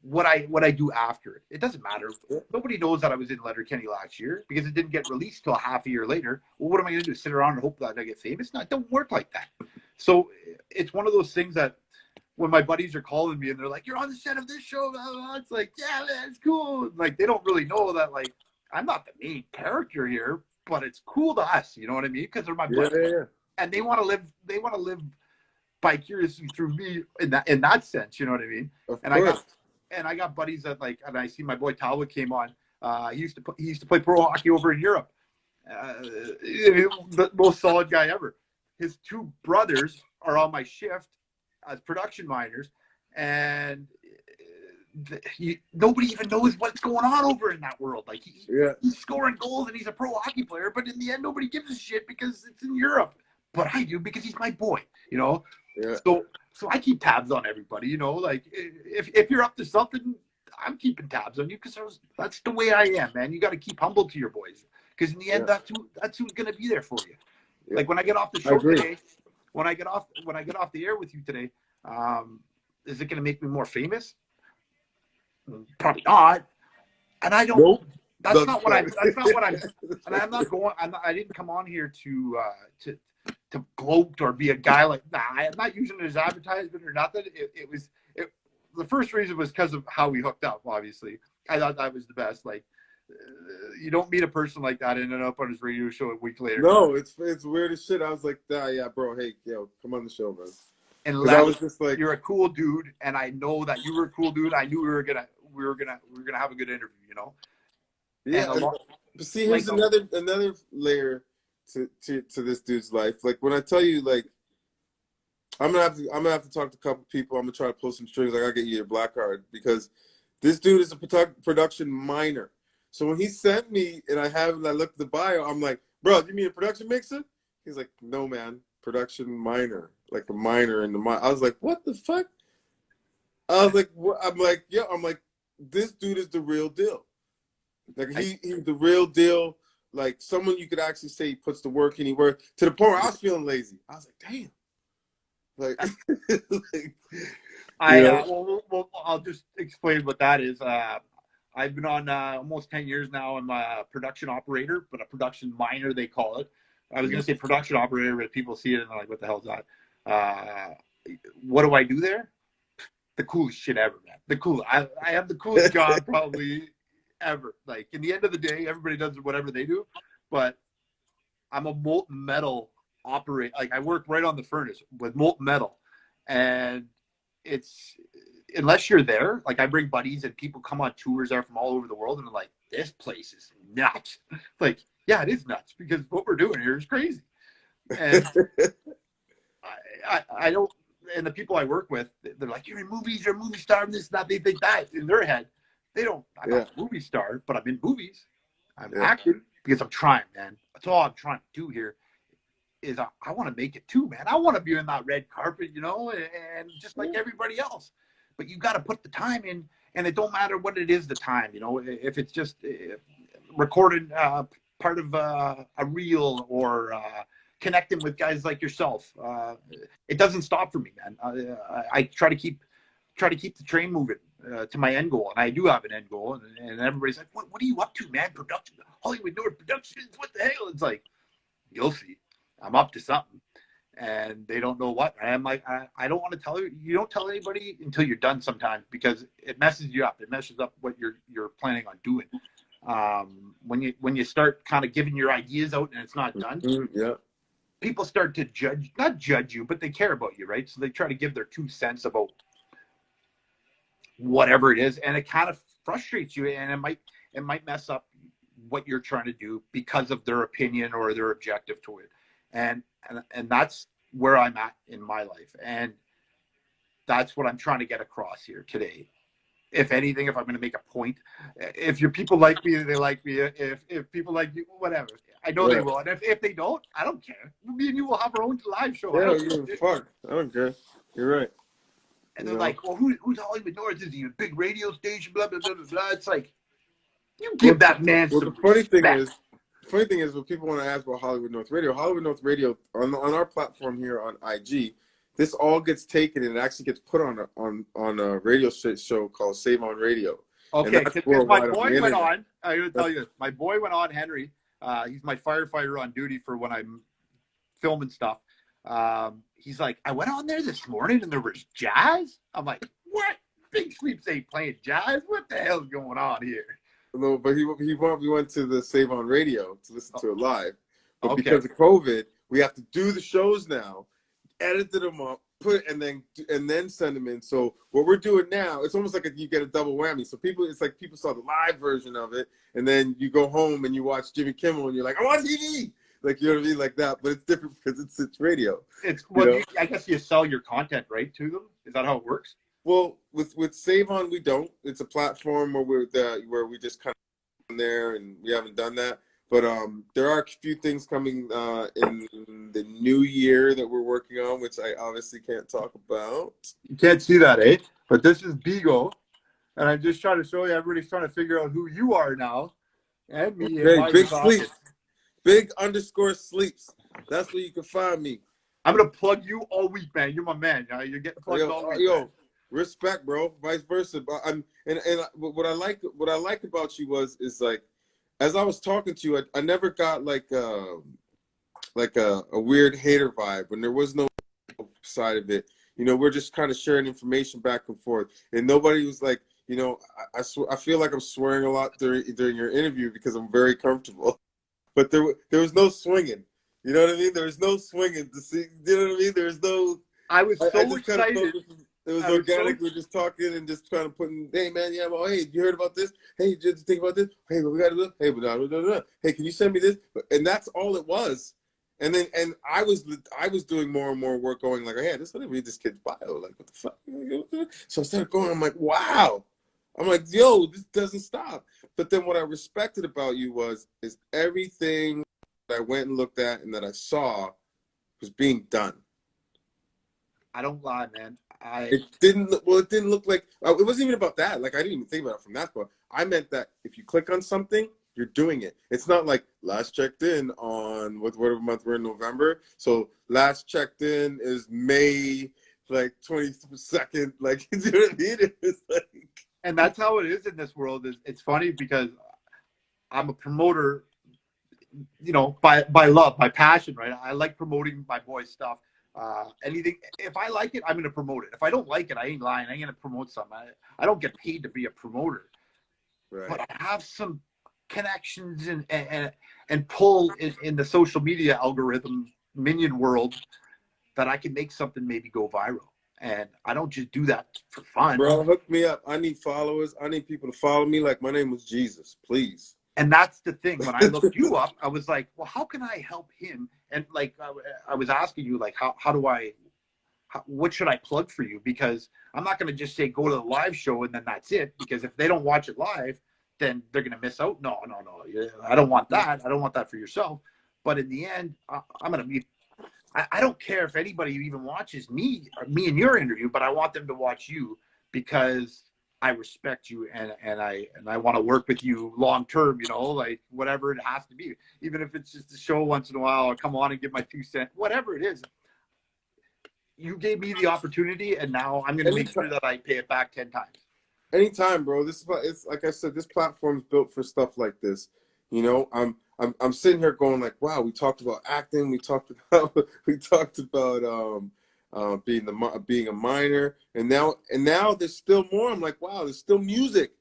what I what I do after it. It doesn't matter. Nobody knows that I was in Letterkenny last year because it didn't get released till half a year later. Well, what am I going to do? Sit around and hope that I get famous? No, it don't work like that. So it's one of those things that when my buddies are calling me and they're like, "You're on the set of this show," blah, blah, it's like, "Yeah, that's cool." Like they don't really know that like I'm not the main character here, but it's cool to us. You know what I mean? Because they're my Yeah, buddies yeah, yeah. and they want to live. They want to live vicariously through me in that in that sense. You know what I mean? Of And I course. got and I got buddies that like, and I see my boy Talbot came on. Uh, he used to put, he used to play pro hockey over in Europe. Uh, the most solid guy ever. His two brothers are on my shift as production miners, and uh, he, nobody even knows what's going on over in that world. Like he, yeah, he's scoring goals and he's a pro hockey player, but in the end, nobody gives a shit because it's in Europe. But I do because he's my boy, you know. yeah. So so I keep tabs on everybody, you know. Like if if you're up to something, I'm keeping tabs on you because that's the way I am, man. You got to keep humble to your boys because in the end, Yeah. that's who that's who's gonna be there for you. Yeah. Like when I get off the show today, when I get off when I get off the air with you today, um, is it gonna make me more famous? Probably not. And I don't. Nope. That's That's not what I'm. That's not what I'm. And I'm not going. I'm not, I didn't come on here to uh, to to gloat or be a guy like. Nah, I'm not using it as advertisement or nothing. It, it was. It, the first reason was because of how we hooked up. Obviously, I thought that was the best. Like, uh, you don't meet a person like that and end up on his radio show a week later. No, it's it's weird as shit. I was like, ah, yeah, bro. Hey, yo, come on the show, man. Because I was just like, you're a cool dude, and I know that you were a cool dude. I knew we were gonna we were gonna we were gonna have a good interview. You know. yeah. and lot- But see, here's like- another another layer to, to to this dude's life. Like when I tell you, like, I'm gonna have to I'm gonna have to talk to a couple people. I'm gonna try to pull some strings. I gotta get you your black card because this dude is a produ- production miner. So when he sent me and I have and I looked at the bio, I'm like, bro, you mean a production mixer? He's like, no, man, production miner, like a miner in the mi I was like, what the fuck? I was like, what? I'm like, yeah, I'm like, this dude is the real deal. Like he, he's the real deal. Like someone you could actually say he puts the work in, he work to the point where I was feeling lazy. I was like, damn. Like, like I uh, well, well, I'll just explain what that is. Uh, I've been on uh, almost ten years now. I'm a production operator, but a production miner they call it. I was going to say production operator, but people see it and they're like, "What the hell is that?" Uh, what do I do there? The coolest shit ever, man. The cool. I, I have the coolest job probably ever. Like in the end of the day, everybody does whatever they do, but I'm a molten metal operator. Like I work right on the furnace with molten metal, and it's unless you're there. Like I bring buddies and people come on tours there from all over the world, and they're like, "This place is nuts." Like, yeah, it is nuts because what we're doing here is crazy. And I, I, don't. And the people I work with, they're like, "You're in movies. You're a movie star." And this, that. They think that in their head. They don't. I'm not a movie star, but I'm in movies. I'm Yeah. acting because I'm trying, man. That's all I'm trying to do here. Is I, I want to make it too, man. I want to be in that red carpet, you know, and, and just like everybody else. But you got to put the time in, and it don't matter what it is. The time, you know, if it's just uh, recorded uh, part of uh, a reel or uh, connecting with guys like yourself, uh, it doesn't stop for me, man. I, I try to keep try to keep the train moving uh, to my end goal, and I do have an end goal. And, and everybody's like, "What? What are you up to, man? Production, Hollywood North Productions. What the hell?" It's like, you'll see. I'm up to something, and they don't know what. And I'm like, I, I don't want to tell you. You don't tell anybody until you're done sometimes because it messes you up. It messes up what you're you're planning on doing. Um, when you when you start kind of giving your ideas out and it's not done, Mm, yeah. People start to judge not judge you but they care about you right? So they try to give their two cents about whatever it is and it kind of frustrates you and it might it might mess up what you're trying to do because of their opinion or their objective to it. And and, and that's where i'm at in my life and that's what i'm trying to get across here today. If anything if i'm going to make a point if your people like me they like me if if people like you whatever i know they will and if, if they don't i don't care me and you will have our own live show I Yeah, don't care. give a fuck. I don't care. You're right. And they're Yeah. like, well, who, who's Hollywood North? Is he a big radio station? Blah, blah, blah, blah, blah. It's like, you give that man Well, the funny thing is, the funny thing is, when people want to ask about Hollywood North Radio, Hollywood North Radio on on our platform here on IG, this all gets taken and it actually gets put on a, on on a radio show called Save on Radio. Okay, because my boy went on. I'm going to tell you this. My boy went on, Henry. Uh, he's my firefighter on duty for when I'm filming stuff. Um, he's like, I went on there this morning and there was jazz. I'm like, what? Big Sleeps ain't playing jazz. What the hell's going on here? No, but he he went we went to the Save on Radio to listen to it live, but Okay. because of COVID, we have to do the shows now, edit them up, put and then and then send them in. So what we're doing now, it's almost like a, you get a double whammy. So people, it's like people saw the live version of it, and then you go home and you watch Jimmy Kimmel, and you're like, I'm on TV, like you know what I mean, like that. But it's different because it's it's radio. It's well, know? you, I guess you sell your content right to them. Is that how it works? Well, with with Save On, we don't. It's a platform where we're the, where we just kind of there, and we haven't done that. But um, there are a few things coming uh, in the new year that we're working on, which I obviously can't talk about. You can't see that, eh? But this is Bigo, and I'm just trying to show you. Everybody's trying to figure out who you are now, and me. and Hey, big sleeps, big underscore sleeps. That's where you can find me. I'm gonna plug you all week, man. You're my man. You're getting plugged all Yo, week. yo, man. respect, bro. Vice versa. But I'm and and what I like what I like about you was is like, as I was talking to you, I, I never got like um like a, a weird hater vibe when there was no side of it. You know, we're just kind of sharing information back and forth, and nobody was like, you know, I I, sw- I feel like I'm swearing a lot during during your interview because I'm very comfortable, but there there was no swinging. You know what I mean? There was no swinging to see. You know what I mean? There was no. I was so I kind of excited. felt this, it was I was so- organic. We're just talking and just kind of putting, hey man, yeah, well, hey, you heard about this? Hey, did you think about this? Hey, what we got to do? Hey, blah, uh, blah, blah, blah. hey, can you send me this? And that's all it was. And then, and I was, I was doing more and more work, going like, hey, just let me read this kid's bio. Like, what the fuck? So I started going. I'm like, wow. I'm like, yo, this doesn't stop. But then what I respected about you was, is everything that I went and looked at and that I saw was being done. I don't lie, man. I It didn't look well. It didn't look like it wasn't even about that. Like I didn't even think about it from that point. I meant that if you click on something, you're doing it. It's not like last checked in on what whatever month we're in November. So last checked in is May like twenty second. Like you know what I mean? It's like and that's how it is in this world. Is it's funny because I'm a promoter, you know, by by love, by passion, right? I like promoting my boys' stuff. Uh, anything, if I like it, I'm gonna promote it. If I don't like it, I ain't lying. I'm gonna promote something. I, I don't get paid to be a promoter, right. but I have some connections and and and pull in, in the social media algorithm minion world that I can make something maybe go viral. And I don't just do that for fun. Bro, hook me up. I need followers. I need people to follow me. Like my name was Jesus, please. And that's the thing. When I looked you up, I was like, well, how can I help him? And like, I, I was asking you, like, how, how do I, how, what should I plug for you? Because I'm not going to just say go to the live show and then that's it. Because if they don't watch it live, then they're going to miss out. No, no, no. I don't want that. I don't want that for yourself. But in the end, I, I'm going to be. I, I don't care if anybody even watches me, me and your interview, but I want them to watch you because I respect you and and I and I want to work with you long term. You know, like whatever it has to be, even if it's just a show once in a while. I'll come on and give my two cents, whatever it is. You gave me the opportunity, and now I'm going to make sure that I pay it back ten times. Anytime, bro. This is it's like I said. This platform's built for stuff like this. You know, I'm I'm I'm sitting here going like, wow. We talked about acting. We talked about we talked about um uh, being the being a miner, and now and now there's still more. I'm like, wow, there's still music.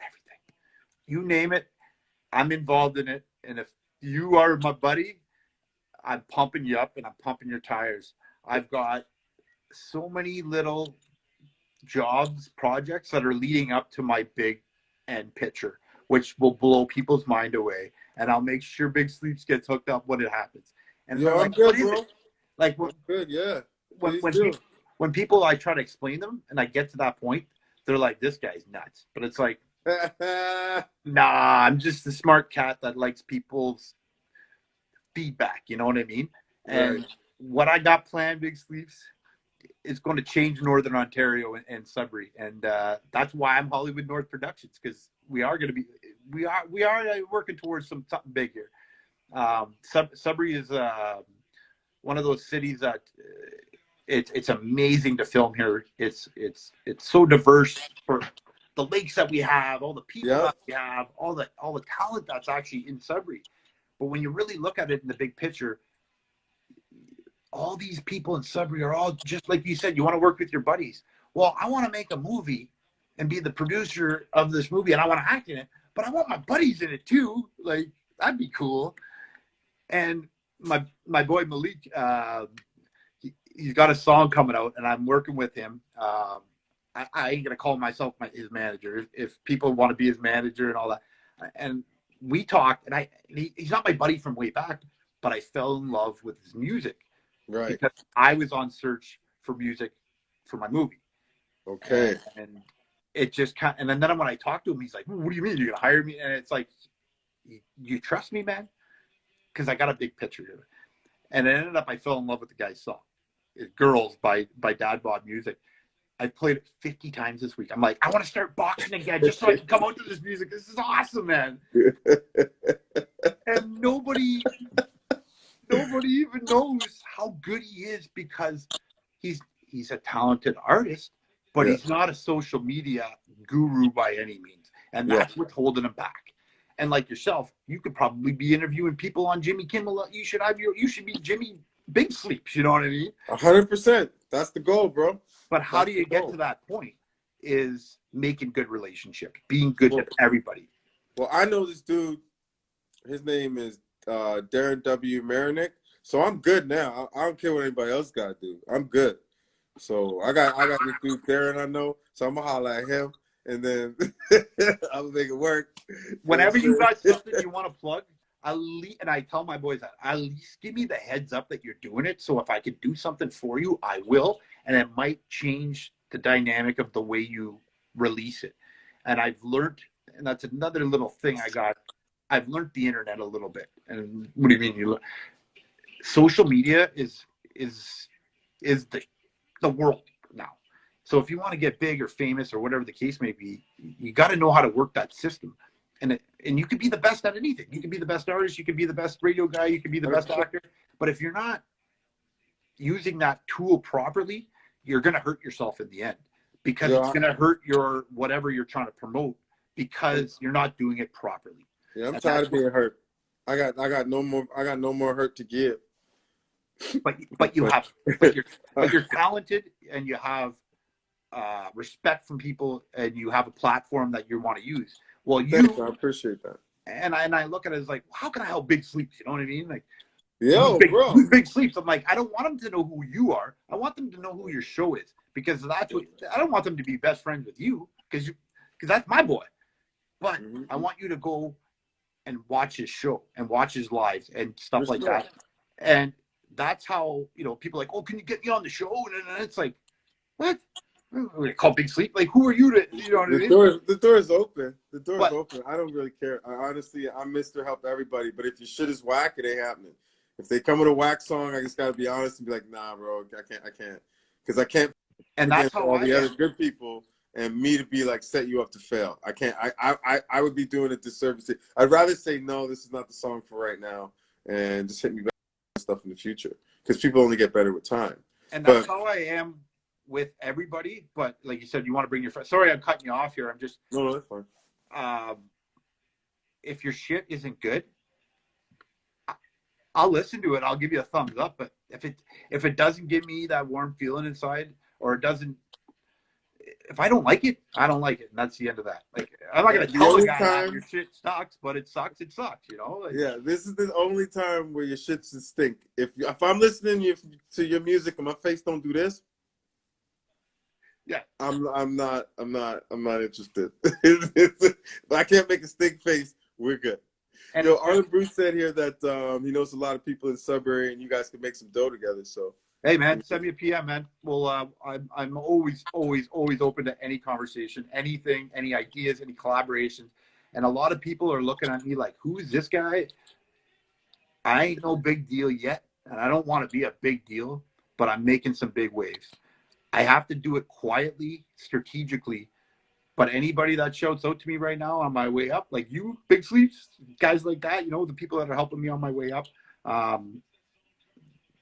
Everything, you name it, I'm involved in it. And if you are my buddy, I'm pumping you up and I'm pumping your tires. I've got so many little jobs, projects that are leading up to my big end picture, which will blow people's mind away. And I'll make sure Big Sleeps gets hooked up when it happens. And yeah, like, I'm good, bro. Like, I'm good, yeah when when people, when people I try to explain them and I get to that point, they're like, "This guy's nuts," but it's like, nah, I'm just a smart cat that likes people's feedback. You know what I mean? And what I got planned, Big Sleeps, is going to change Northern Ontario and, and Sudbury, and uh, that's why I'm Hollywood North Productions because we are going to be we are we are working towards some something big here. Um, Sub, Sudbury is uh, one of those cities that it's it's amazing to film here. It's it's it's so diverse for the lakes that we have, all the people yeah. that we have, all the all the talent that's actually in Sudbury. But when you really look at it in the big picture, all these people in Sudbury are all just like you said. You want to work with your buddies. Well, I want to make a movie and be the producer of this movie, and I want to act in it, but I want my buddies in it too. Like that'd be cool. And my my boy Malik. Uh, he's got a song coming out, and I'm working with him. Um, I, I, ain't gonna call myself my, his manager. If people want to be his manager and all that, and we talked, and I he, he's not my buddy from way back, but I fell in love with his music, right? Because I was on search for music for my movie. Okay. And, and it just kind, of, and then, when I talked to him, he's like, "What do you mean you're gonna hire me?" And it's like, "You, you trust me, man?" Because I got a big picture it, and it ended up I fell in love with the guy's song. Girls by by Dad Bod Music. I've played it 50 times this week. I'm like, I want to start boxing again just so I can come out to this music. This is awesome, man. and nobody nobody even knows how good he is because he's he's a talented artist, but yeah. he's not a social media guru by any means. And that's yeah. what's holding him back. And like yourself, you could probably be interviewing people on Jimmy Kimmel. You should have your you should be Jimmy big sleeps. You know what I mean? A hundred percent. That's the goal, bro. But how That's do you get goal. to that point? Is making good relationships, being good well, to everybody. Well, I know this dude. His name is uh, Darren W. Marinick. So I'm good now. I, I don't care what anybody else got to do. I'm good. So I got I got this dude Darren I know. So I'm gonna holler at him, and then I'm gonna make it work. Whenever you got something you want to plug, at least, and I tell my boys that at least give me the heads up that you're doing it. So if I could do something for you, I will, and it might change the dynamic of the way you release it. And I've learned, and that's another little thing I got I've learned the internet a little bit. And what do you mean? You learn? social media is is is the the world now. So if you want to get big or famous or whatever the case may be, you got to know how to work that system. And it, and you could be the best at anything. You can be the best artist. You can be the best radio guy. You can be the best actor. But if you're not using that tool properly, you're going to hurt yourself in the end because Yeah. it's going to hurt your whatever you're trying to promote because you're not doing it properly. Yeah, I'm tired of being hurt. I got I got no more I got no more hurt to give. But but you have but you're but you're talented and you have uh, respect from people and you have a platform that you want to use. Well, you. Thanks, I appreciate that. and I and I look at it as like, how can I help Big Sleeps? You know what I mean? Like, Yo, big, bro. Big Sleeps? I'm like, I don't want them to know who you are. I want them to know who your show is because that's what I don't want them to be best friends with you because you because that's my boy. But Mhm. I want you to go and watch his show and watch his lives and stuff like that. And that's how you know people are like, oh, can you get me on the show? And it's like, what? We call Big Sleep. Like, who are you to? You know what I The mean? door, the door is open. The door But- is open. I don't really care. I honestly, I'm Mr. Help Everybody. But if your shit is whack, it ain't happening. If they come with a whack song, I just gotta be honest and be like, nah, bro, I can't, I can't, because I can't and that's how all I the am. other good people and me to be like set you up to fail. I can't. I I I, I would be doing a disservice. To, I'd rather say no. This is not the song for right now, and just hit me back with stuff in the future because people only get better with time. and that's But- how I am with everybody. But like you said, you want to bring your friends. Sorry, I'm cutting you off here. I'm just No, no, that's fine. um, if your shit isn't good, I'll listen to it. I'll give you a thumbs up. But if it if it doesn't give me that warm feeling inside, or it doesn't, if I don't like it, I don't like it, and that's the end of that. Like I'm not gonna The tell the guy time- your shit sucks, but it sucks. It sucks. You know. Like, Yeah, this is the only time where your shit should stink. If if I'm listening to your music and my face don't do this, Yeah. I'm I'm not I'm not I'm not interested. if I can't make a stink face, we're good. And Yo, Arland Bruce said here that um, he knows a lot of people in Sudbury, and you guys can make some dough together. So Hey man, send me a PM, man. Well, uh, I'm I'm always always always open to any conversation, anything, any ideas, any collaborations. And a lot of people are looking at me like, "Who is this guy?" I ain't no big deal yet, and I don't want to be a big deal, but I'm making some big waves. I have to do it quietly, strategically. But anybody that shouts out to me right now on my way up, like you, Big Sleeps, guys like that, you know, the people that are helping me on my way up, um,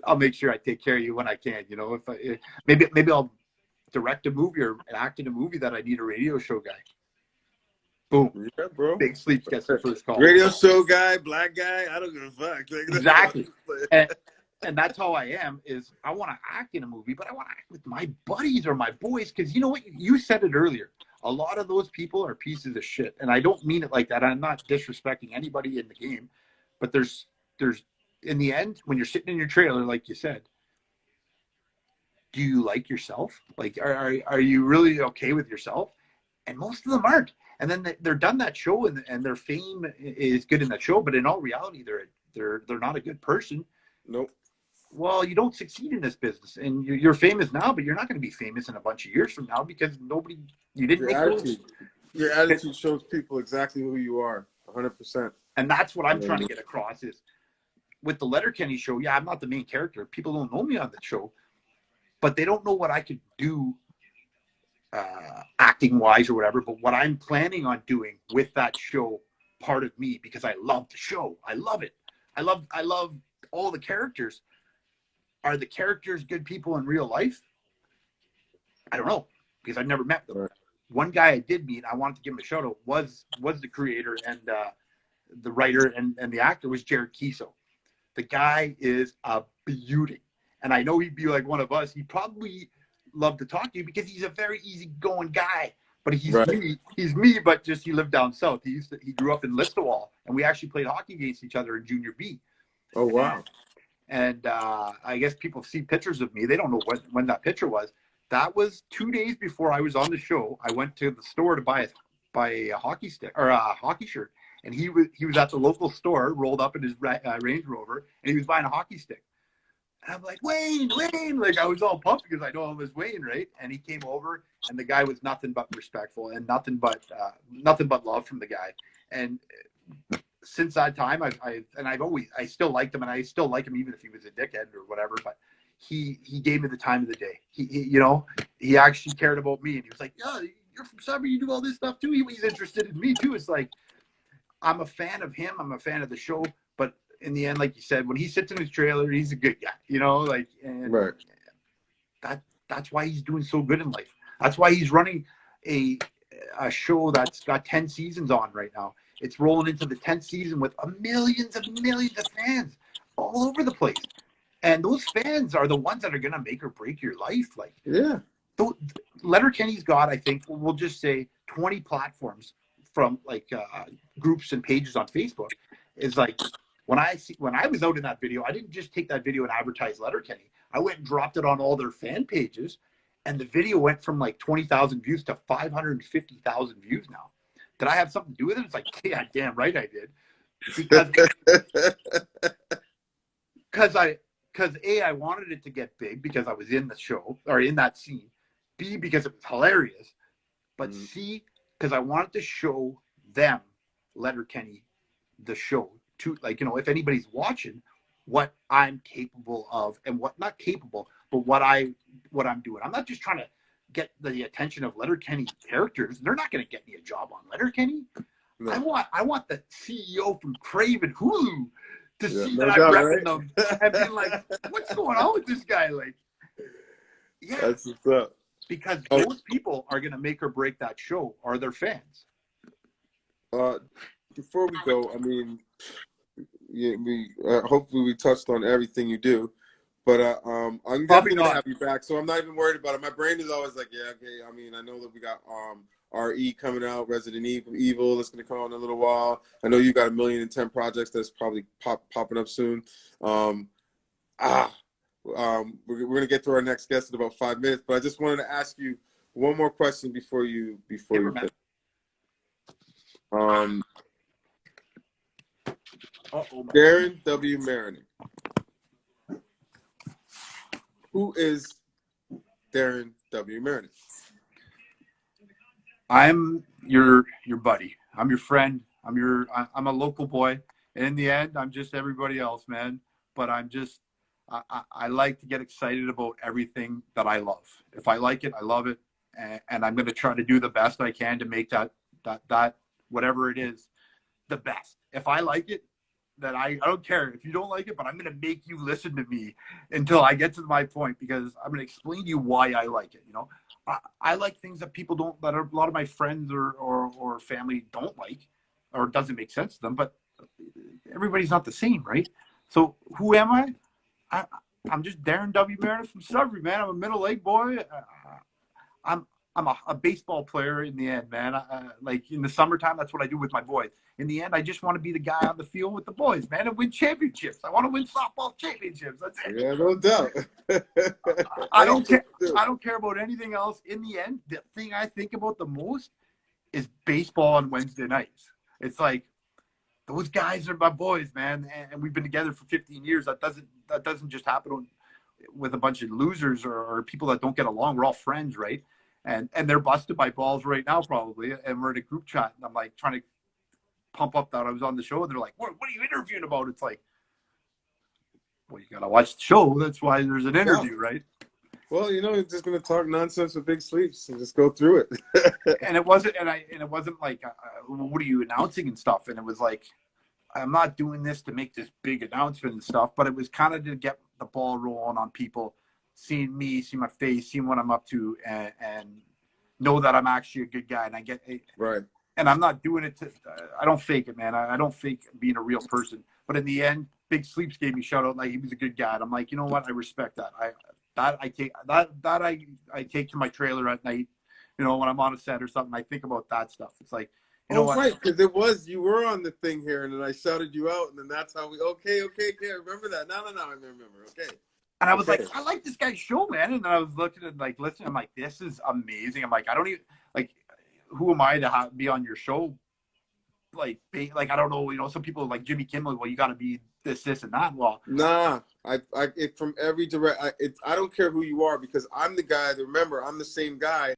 I'll make sure I take care of you when I can. You know, if I if, maybe maybe I'll direct a movie or act in a movie that I need a radio show guy. Boom, yeah, bro. Big Sleeps gets the first call. Radio show guy, black guy, I don't give a fuck. Exactly. and, and that's how I am. Is I want to act in a movie, but I want to act with my buddies or my boys because you know what? You said it earlier. A lot of those people are pieces of shit, and I don't mean it like that. I'm not disrespecting anybody in the game, but there's there's in the end when you're sitting in your trailer, like you said. Do you like yourself? Like, are, are, are you really okay with yourself? And most of them aren't. And then they- they're done that show, and, and their fame is good in that show, but in all reality, they're they're they're not a good person Nope. Well, you don't succeed in this business, and you're, you're famous now, but you're not going to be famous in a bunch of years from now because nobody, you didn't Your attitude, your attitude shows people exactly who you are, 100. percent And that's what I'm trying to get across is with the Letterkenny show. Yeah, I'm not the main character. People don't know me on the show, but they don't know what I could do, uh, acting wise or whatever. But what I'm planning on doing with that show, part of me, because I love the show. I love it. I love, I love all the characters. Are the characters good people in real life? I don't know because I've never met them. Right. One guy I did meet, I wanted to give him a shout out, was was the creator and uh, the writer and, and the actor was Jared Keeso. The guy is a beauty. And I know he'd be like one of us. He'd probably love to talk to you because he's a very easygoing guy. But he's Right. me. He's me, but just he lived down south. He used to, he grew up in Listowel, and we actually played hockey against each other in junior B. Oh wow. And uh, I guess people see pictures of me. They don't know when, when that picture was. That was two days before I was on the show. I went to the store to buy a, buy a hockey stick or a hockey shirt, and he was he was at the local store, rolled up in his uh, Range Rover, and he was buying a hockey stick. And I'm like Wayne, Wayne, like I was all pumped because I know him as Wayne, right? And he came over, and the guy was nothing but respectful and nothing but uh, nothing but love from the guy. And since that time, I, I and I've always I still liked him, and I still like him even if he was a dickhead or whatever. But he he gave me the time of the day. He, he you know he actually cared about me, and he was like, "Yeah, you're from Sudbury, you do all this stuff too." He, he's interested in me too. It's like I'm a fan of him. I'm a fan of the show, but in the end, like you said, when he sits in his trailer, he's a good guy. You know, like and Right. that that's why he's doing so good in life. That's why he's running a a show that's got 10 seasons on right now. It's rolling into the 10th season with a millions and millions of fans all over the place. And those fans are the ones that are going to make or break your life. Like, Yeah. so Letterkenny's got, I think, we'll just say 20 platforms from like uh, groups and pages on Facebook. Is like when I see when I was out in that video, I didn't just take that video and advertise Letterkenny. I went and dropped it on all their fan pages, and the video went from like 20,000 views to 550,000 views now. Did I have something to do with it? It's like, yeah, damn right I did. Because because I because a I wanted it to get big because I was in the show or in that scene. B because it was hilarious, but Mhm. C because I wanted to show them Letterkenny, the show to like you know if anybody's watching what I'm capable of and what not capable but what I what I'm doing. I'm not just trying to get the attention of Letterkenny characters. They're not going to get me a job on Letterkenny. No. I want I want the CEO from Crave and Hulu to Yeah, see no that doubt, I'm right? them and being like, what's going on with this guy? Like, yeah, That's what's up. because Oh. those people are going to make or break that show are their fans. Uh, before we go, I mean, yeah, we uh, hopefully we touched on everything you do, but uh, um, I'm definitely gonna not. have you back, so I'm not even worried about it. My brain is always like, yeah, okay. I mean, I know that we got um RE coming out, Resident Evil, Evil that's gonna come out in a little while. I know you got a million and ten projects that's probably pop popping up soon. Um, ah, um, we're, we're gonna get to our next guest in about five minutes, but I just wanted to ask you one more question before you before you. Um, Darren W. Marion. Who is Darren W. Meredith? I'm your your buddy. I'm your friend. I'm your I'm a local boy. And in the end, I'm just everybody else, man. But I'm just I, I, I like to get excited about everything that I love. If I like it, I love it, and, and I'm going to try to do the best I can to make that that that whatever it is, the best. If I like it, then I, I don't care if you don't like it, but I'm going to make you listen to me until I get to my point because I'm going to explain to you why I like it. You know, I, I like things that people don't that a lot of my friends or, or or family don't like or doesn't make sense to them but everybody's not the same right? So who am i, I i'm just darren w. Meredith from sudbury man. I'm a middle lake boy i'm i'm a, a baseball player in the end man I, like in the summertime that's what i do with my boys in the end i just want to be the guy on the field with the boys man and win championships i want to win softball championships that's it Yeah, no doubt. I don't care. I don't care about anything else. In the end, the thing I think about the most is baseball on Wednesday nights. It's like those guys are my boys, man, and we've been together for 15 years. That doesn't that doesn't just happen on- with a bunch of losers or, or people that don't get along. We're all friends, right? And and they're busted by balls right now, probably. And we're in a group chat, and I'm like trying to pump up that I was on the show, and they're like, "What? What are you interviewing about?" It's like, well, you gotta watch the show. That's why there's an interview, right? Well, you know, you're just gonna talk nonsense with big sleeps and just go through it. and it wasn't and i and it wasn't like uh, what are you announcing and stuff and it was like i'm not doing this to make this big announcement and stuff but it was kind of to get the ball rolling on people seeing me seeing my face seeing what i'm up to and, and know that i'm actually a good guy and i get right. and i'm not doing it to i don't fake it man i, I don't fake being a real person but in the end big sleeps gave me shout out like he was a good guy and i'm like you know what i respect that i that i take that that i i take to my trailer at night you know, when I'm on a set or something, I think about that stuff. It's like, you oh, know oh, what? right, because it was you were on the thing here, and then I shouted you out, and then that's how we. Okay, okay, okay. I remember that. No, no, no. I remember. Okay. And I was like, I like this guy's show, man. And then I was looking at like, listen, I'm like, this is amazing. I'm like, I don't even like, who am I to have, be on your show? Like, be, like I don't know. You know, some people like Jimmy Kimmel. Well, you got to be this, this, and that. Well, Nah, I, I, it, from every direct, I, it's, I don't care who you are because I'm the guy. That, remember, I'm the same guy,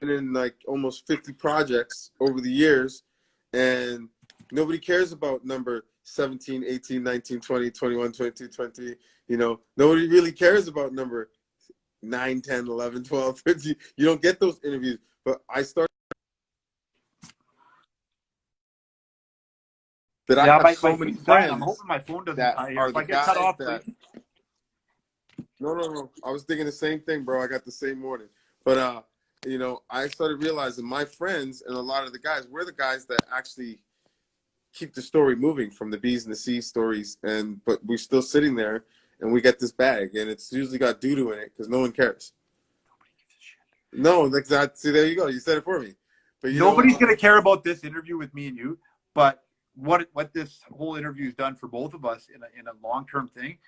been in like almost 50 projects over the years, and Nobody cares about number 17, 18, 19, 20, 21, 22, 20. You know, nobody really cares about number 9, 10, 11, 12, 13. You don't get those interviews. But I started that I yeah, have my, so many dying. I'm friends. hoping my phone doesn't that are If I get cut off, that-. No, no, no. I was thinking the same thing, bro. I got the same warning. But uh, you know, I started realizing my friends and a lot of the guys, we're the guys that actually keep the story moving from the B's and the C's stories, and but we're still sitting there and we get this bag, and it's usually got doo doo in it because no one cares. Nobody gives a shit. No, like that. See, there you go. You said it for me. But you Nobody's gonna care about this interview with me and you, but what what this whole interview has done for both of us in a in a long term thing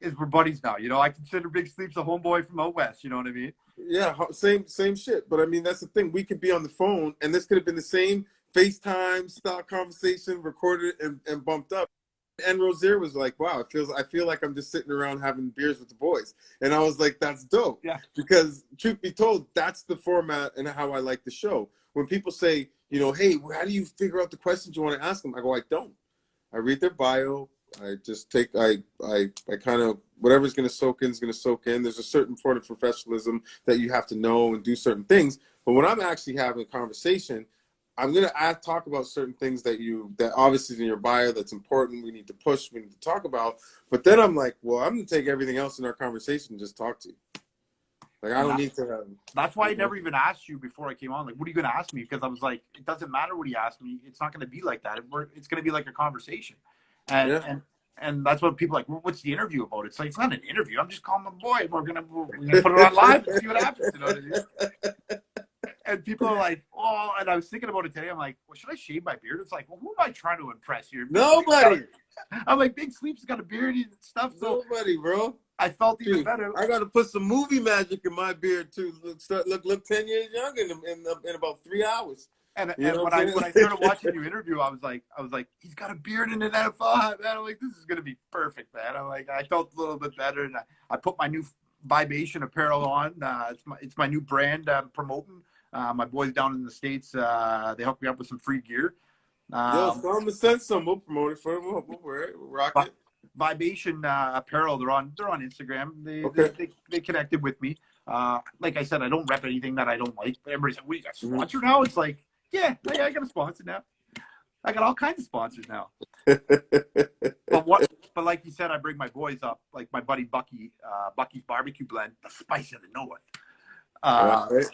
is we're buddies now. You know, I consider Big Sleeps a homeboy from out west. You know what I mean? Yeah, same same shit. But I mean, that's the thing. We could be on the phone, and this could have been the same FaceTime style conversation, recorded and, and bumped up. And Rozier was like, "Wow, it feels. I feel like I'm just sitting around having beers with the boys." And I was like, "That's dope." Yeah. Because truth be told, that's the format and how I like the show. When people say, you know, "Hey, how do you figure out the questions you want to ask them?" I go, "I don't. I read their bio. I just take. I I I kind of whatever's going to soak in is going to soak in. There's a certain sort of professionalism that you have to know and do certain things. But when I'm actually having a conversation, I'm going to ask, talk about certain things that you that obviously is in your bio that's important. We need to push. We need to talk about. But then I'm like, well, I'm going to take everything else in our conversation and just talk to you. Like I don't need to have. That's why I never even asked you before I came on. Like, what are you gonna ask me? Because I was like, it doesn't matter what he asked me. It's not gonna be like that. We're- It's gonna be like a conversation. And Yeah. and and that's what people are like. Well, what's the interview about? It's like it's not an interview. I'm just calling my boy. We're gonna we're gonna put it on live and see what happens. You know what I mean? And people are like, oh. And I was thinking about it today. I'm like, well, should I shave my beard? It's like, well, who am I trying to impress here? Nobody. I'm like, Big Sleep's got a beard and stuff. So Nobody, bro. I felt even Dude, better. I got to put some movie magic in my beard too. Look, start, look, look, ten years younger in, in, in about three hours. And, You and when I I'm when I started watching your interview, I was like, I was like, he's got a beard and an NFL, man. I'm like, this is gonna be perfect, man. I'm like, I felt a little bit better, and I, I put my new Vibation apparel on. Uh, it's my it's my new brand I'm promoting. Uh, my boys down in the states, uh, they hooked me up with some free gear. Yo, tell them to send some. We'll promote it for them. We'll, we'll wear it. We'll rock it. Vibation uh, apparel. They're on they're on Instagram. They, Okay. they, they they connected with me. Uh, like I said, I don't rep anything that I don't like. But everybody's like, "We got Mhm. sponsor now." It's like, yeah, yeah, I got a sponsor now. I got all kinds of sponsors now. But what? But like you said, I bring my boys up, like my buddy Bucky, uh, Bucky's barbecue blend, the spice of the north. Uh, Right?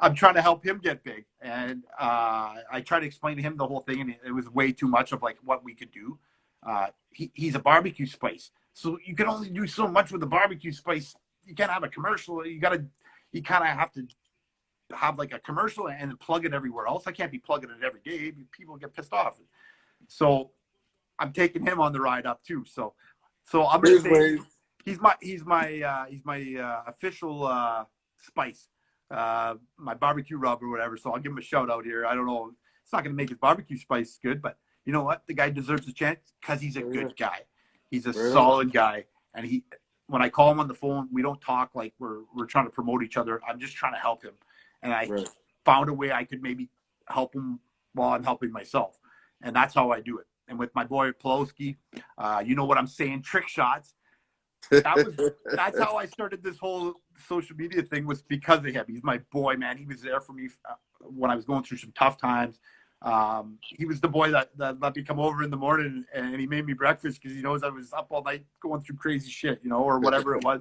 I'm trying to help him get big, and uh, I tried to explain to him the whole thing, and it was way too much of like what we could do. Uh, he, he's a barbecue spice, so you can only do so much with the barbecue spice. You can't have a commercial. You gotta, you kind of have to have like a commercial and plug it everywhere else. I can't be plugging it every day. People get pissed off. So I'm taking him on the ride up too. So, so I'm gonna say he's my he's my uh, he's my uh, official uh, spice, uh, my barbecue rub or whatever. So I'll give him a shout out here. I don't know, it's not going to make his barbecue spice good, but you know what? The guy deserves a chance because he's a good guy. He's a on. solid guy, and he. When I call him on the phone, we don't talk like we're we're trying to promote each other. I'm just trying to help him, and I Right. found a way I could maybe help him while I'm helping myself, and that's how I do it. And with my boy Poloski, uh, you know what I'm saying? Trick shots that was that's how I started this whole social media thing was because of him. He's my boy, man. He was there for me uh, when I was going through some tough times. Um, he was the boy that, that let me come over in the morning and he made me breakfast because he knows I was up all night going through crazy shit, you know, or whatever it was.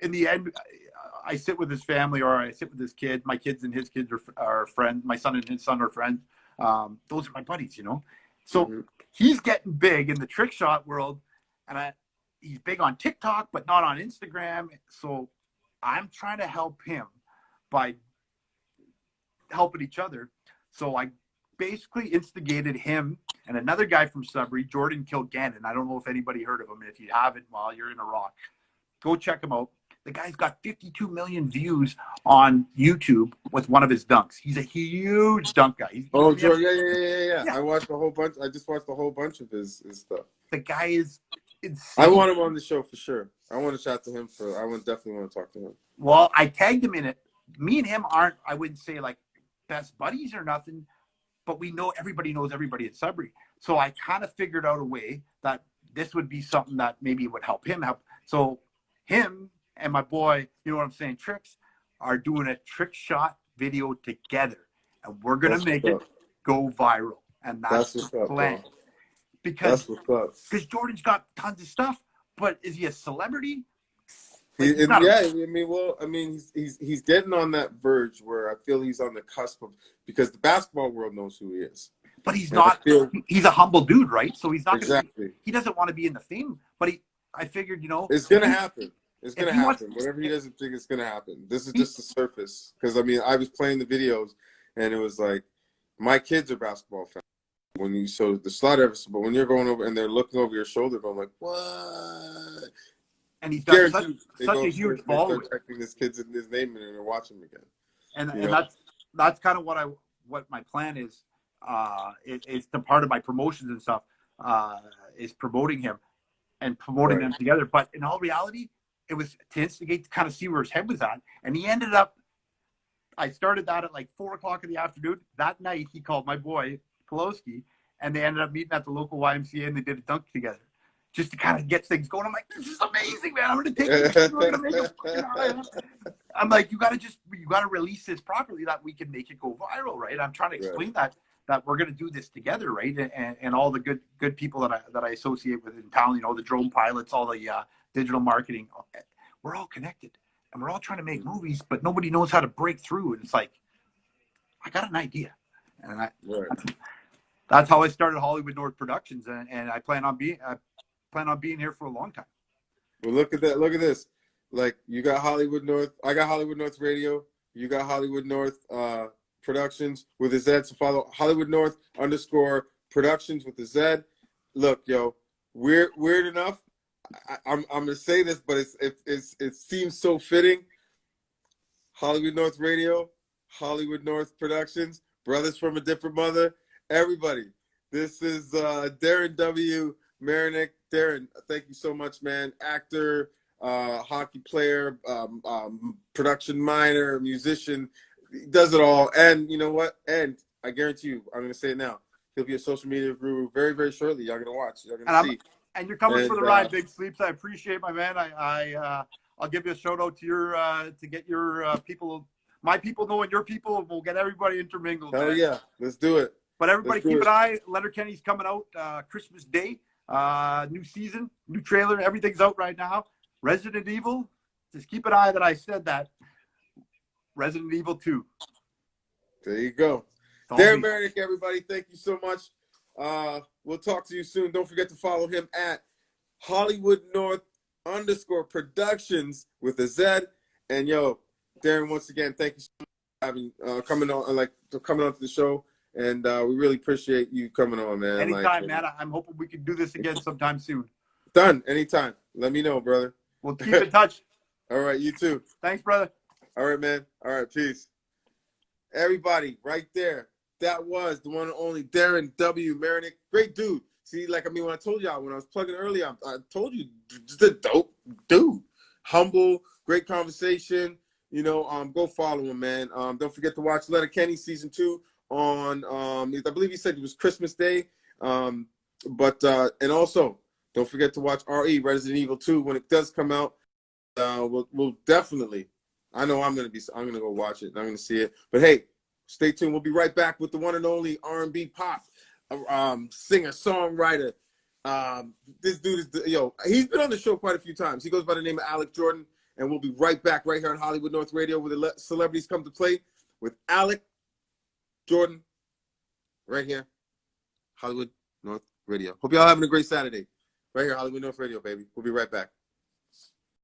In the end, I, I sit with his family or I sit with his kid. My kids and his kids are, are friends. My son and his son are friends. Um, those are my buddies, you know. So Mhm. he's getting big in the trick shot world, and I, he's big on TikTok, but not on Instagram. So I'm trying to help him by helping each other. So I basically instigated him and another guy from Sudbury, Jordan Kilgallon. I don't know if anybody heard of him. If you haven't, while you're in Iraq, go check him out. The guy's got 52 million views on YouTube with one of his dunks. He's a huge dunk guy. He's, Oh, he's- yeah, yeah, yeah, yeah, yeah. Yeah. I watched a whole bunch. I just watched a whole bunch of his, his stuff. the guy is insane. I want him on the show for sure. I want to chat to him for. I would definitely want to talk to him. Well, I tagged him in it. Me and him aren't, I wouldn't say like best buddies or nothing, but we know everybody knows everybody at Sudbury. So I kind of figured out a way that this would be something that maybe would help him help. So him and my boy, you know what I'm saying, Tricks, are doing a trick shot video together. And we're gonna That's make it go viral. And that's, That's the up, plan. bro. Because That's what's up. because Jordan's got tons of stuff, but is he a celebrity? Like, not yeah, I mean, well, I mean, he's, he's he's getting on that verge where I feel he's on the cusp of because the basketball world knows who he is. But he's And not. feel- He's a humble dude, right? So he's not. Be, exactly. he doesn't want to be in the fame. But he, I figured, you know, It's gonna he- happen. It's gonna he wants- happen. Whatever he doesn't think it's gonna happen. This is just the surface. Because I mean, I was playing the videos, and it was like, my kids are basketball fans. When you so the slot episode, but when you're going over and they're looking over your shoulder, going like, what? and he's got such, such a huge following. checking this kid's his name and they're watching him again. and, and know. that's that's kind of what I what my plan is. Uh, it, it's the part of my promotions and stuff uh, is promoting him and promoting Right. them together. But in all reality, it was to instigate to kind of see where his head was at, and he ended up. I started that at like four o'clock in the afternoon. That night, he called my boy Poloski, and they ended up meeting at the local YMCA, and they did a dunk together, just to kind of get things going. I'm like, this is amazing, man! I'm gonna take this. We're gonna make a fucking I'm like, you gotta just you gotta release this properly that we can make it go viral, right? I'm trying to Right. explain that that we're gonna do this together, right? And, and all the good good people that I that I associate with in town, you know, the drone pilots, all the uh, digital marketing, we're all connected, and we're all trying to make movies, but nobody knows how to break through. And it's like, I got an idea, and I, Right. that's how I started Hollywood North Productions, and, and I plan on being I plan on being here for a long time. Well, look at that. Look at this. Like you got Hollywood North. I got Hollywood North Radio. You got Hollywood North uh, Productions with a Z. So follow Hollywood North underscore Productions with a Z. Look, yo, weird, weird enough. I, I'm I'm gonna say this, but it's it, it's it seems so fitting. Hollywood North Radio, Hollywood North Productions, brothers from a different mother. Everybody, this is uh, Darren W. Marinick. Darren, thank you so much, man. Actor, uh, hockey player, um, um, production miner, musician, he does it all. And you know what? And I guarantee you, I'm gonna say it now. He'll be a social media guru very, very shortly. Y'all gonna watch. Y'all And gonna I'm- see. and you're coming And, for the uh, ride, Big Sleeps. I appreciate my man. I, I uh, I'll give you a shout out to your uh, to get your uh, people, my people knowing your people. and We'll get everybody intermingled. Man. yeah, let's do it. But everybody, Let's keep an eye. Letterkenny's coming out uh, Christmas Day. Uh, new season, new trailer. Everything's out right now. Resident Evil. Just keep an eye that I said that. Resident Evil Two. There you go. Darren me. Meredith, everybody, thank you so much. Uh, we'll talk to you soon. Don't forget to follow him at Hollywood North underscore Productions with a Z. And yo, Darren, once again, thank you so much for having uh, coming on, like for coming on to the show. And uh, we really appreciate you coming on, man. Anytime, Like, man. I'm hoping we can do this again sometime soon. Done. Anytime. Let me know, brother. We'll keep in touch. All right, you too. Thanks, brother. All right, man. All right, peace. Everybody, right there. That was the one and only Darren W. Marinick. Great dude. See, like I mean, when I told y'all when I was plugging earlier, I, I told you just a dope dude. Humble, great conversation. You know, um, go follow him, man. Um, don't forget to watch Letterkenny season two on um, I believe he said it was Christmas Day. Um, but uh, and also don't forget to watch RE Resident Evil 2 when it does come out. Uh, we'll, we'll definitely I know I'm gonna be. I'm gonna go watch it. I'm gonna see it. But hey, stay tuned. We'll be right back with the one and only R&B pop um, singer songwriter. Um, this dude is yo. He's been on the show quite a few times. He goes by the name of Alec Jordan, and we'll be right back right here on Hollywood North Radio where the le- celebrities come to play with Alec Jordan. Right here, Hollywood North Radio. Hope y'all having a great Saturday. Right here, Hollywood North Radio, baby. We'll be right back.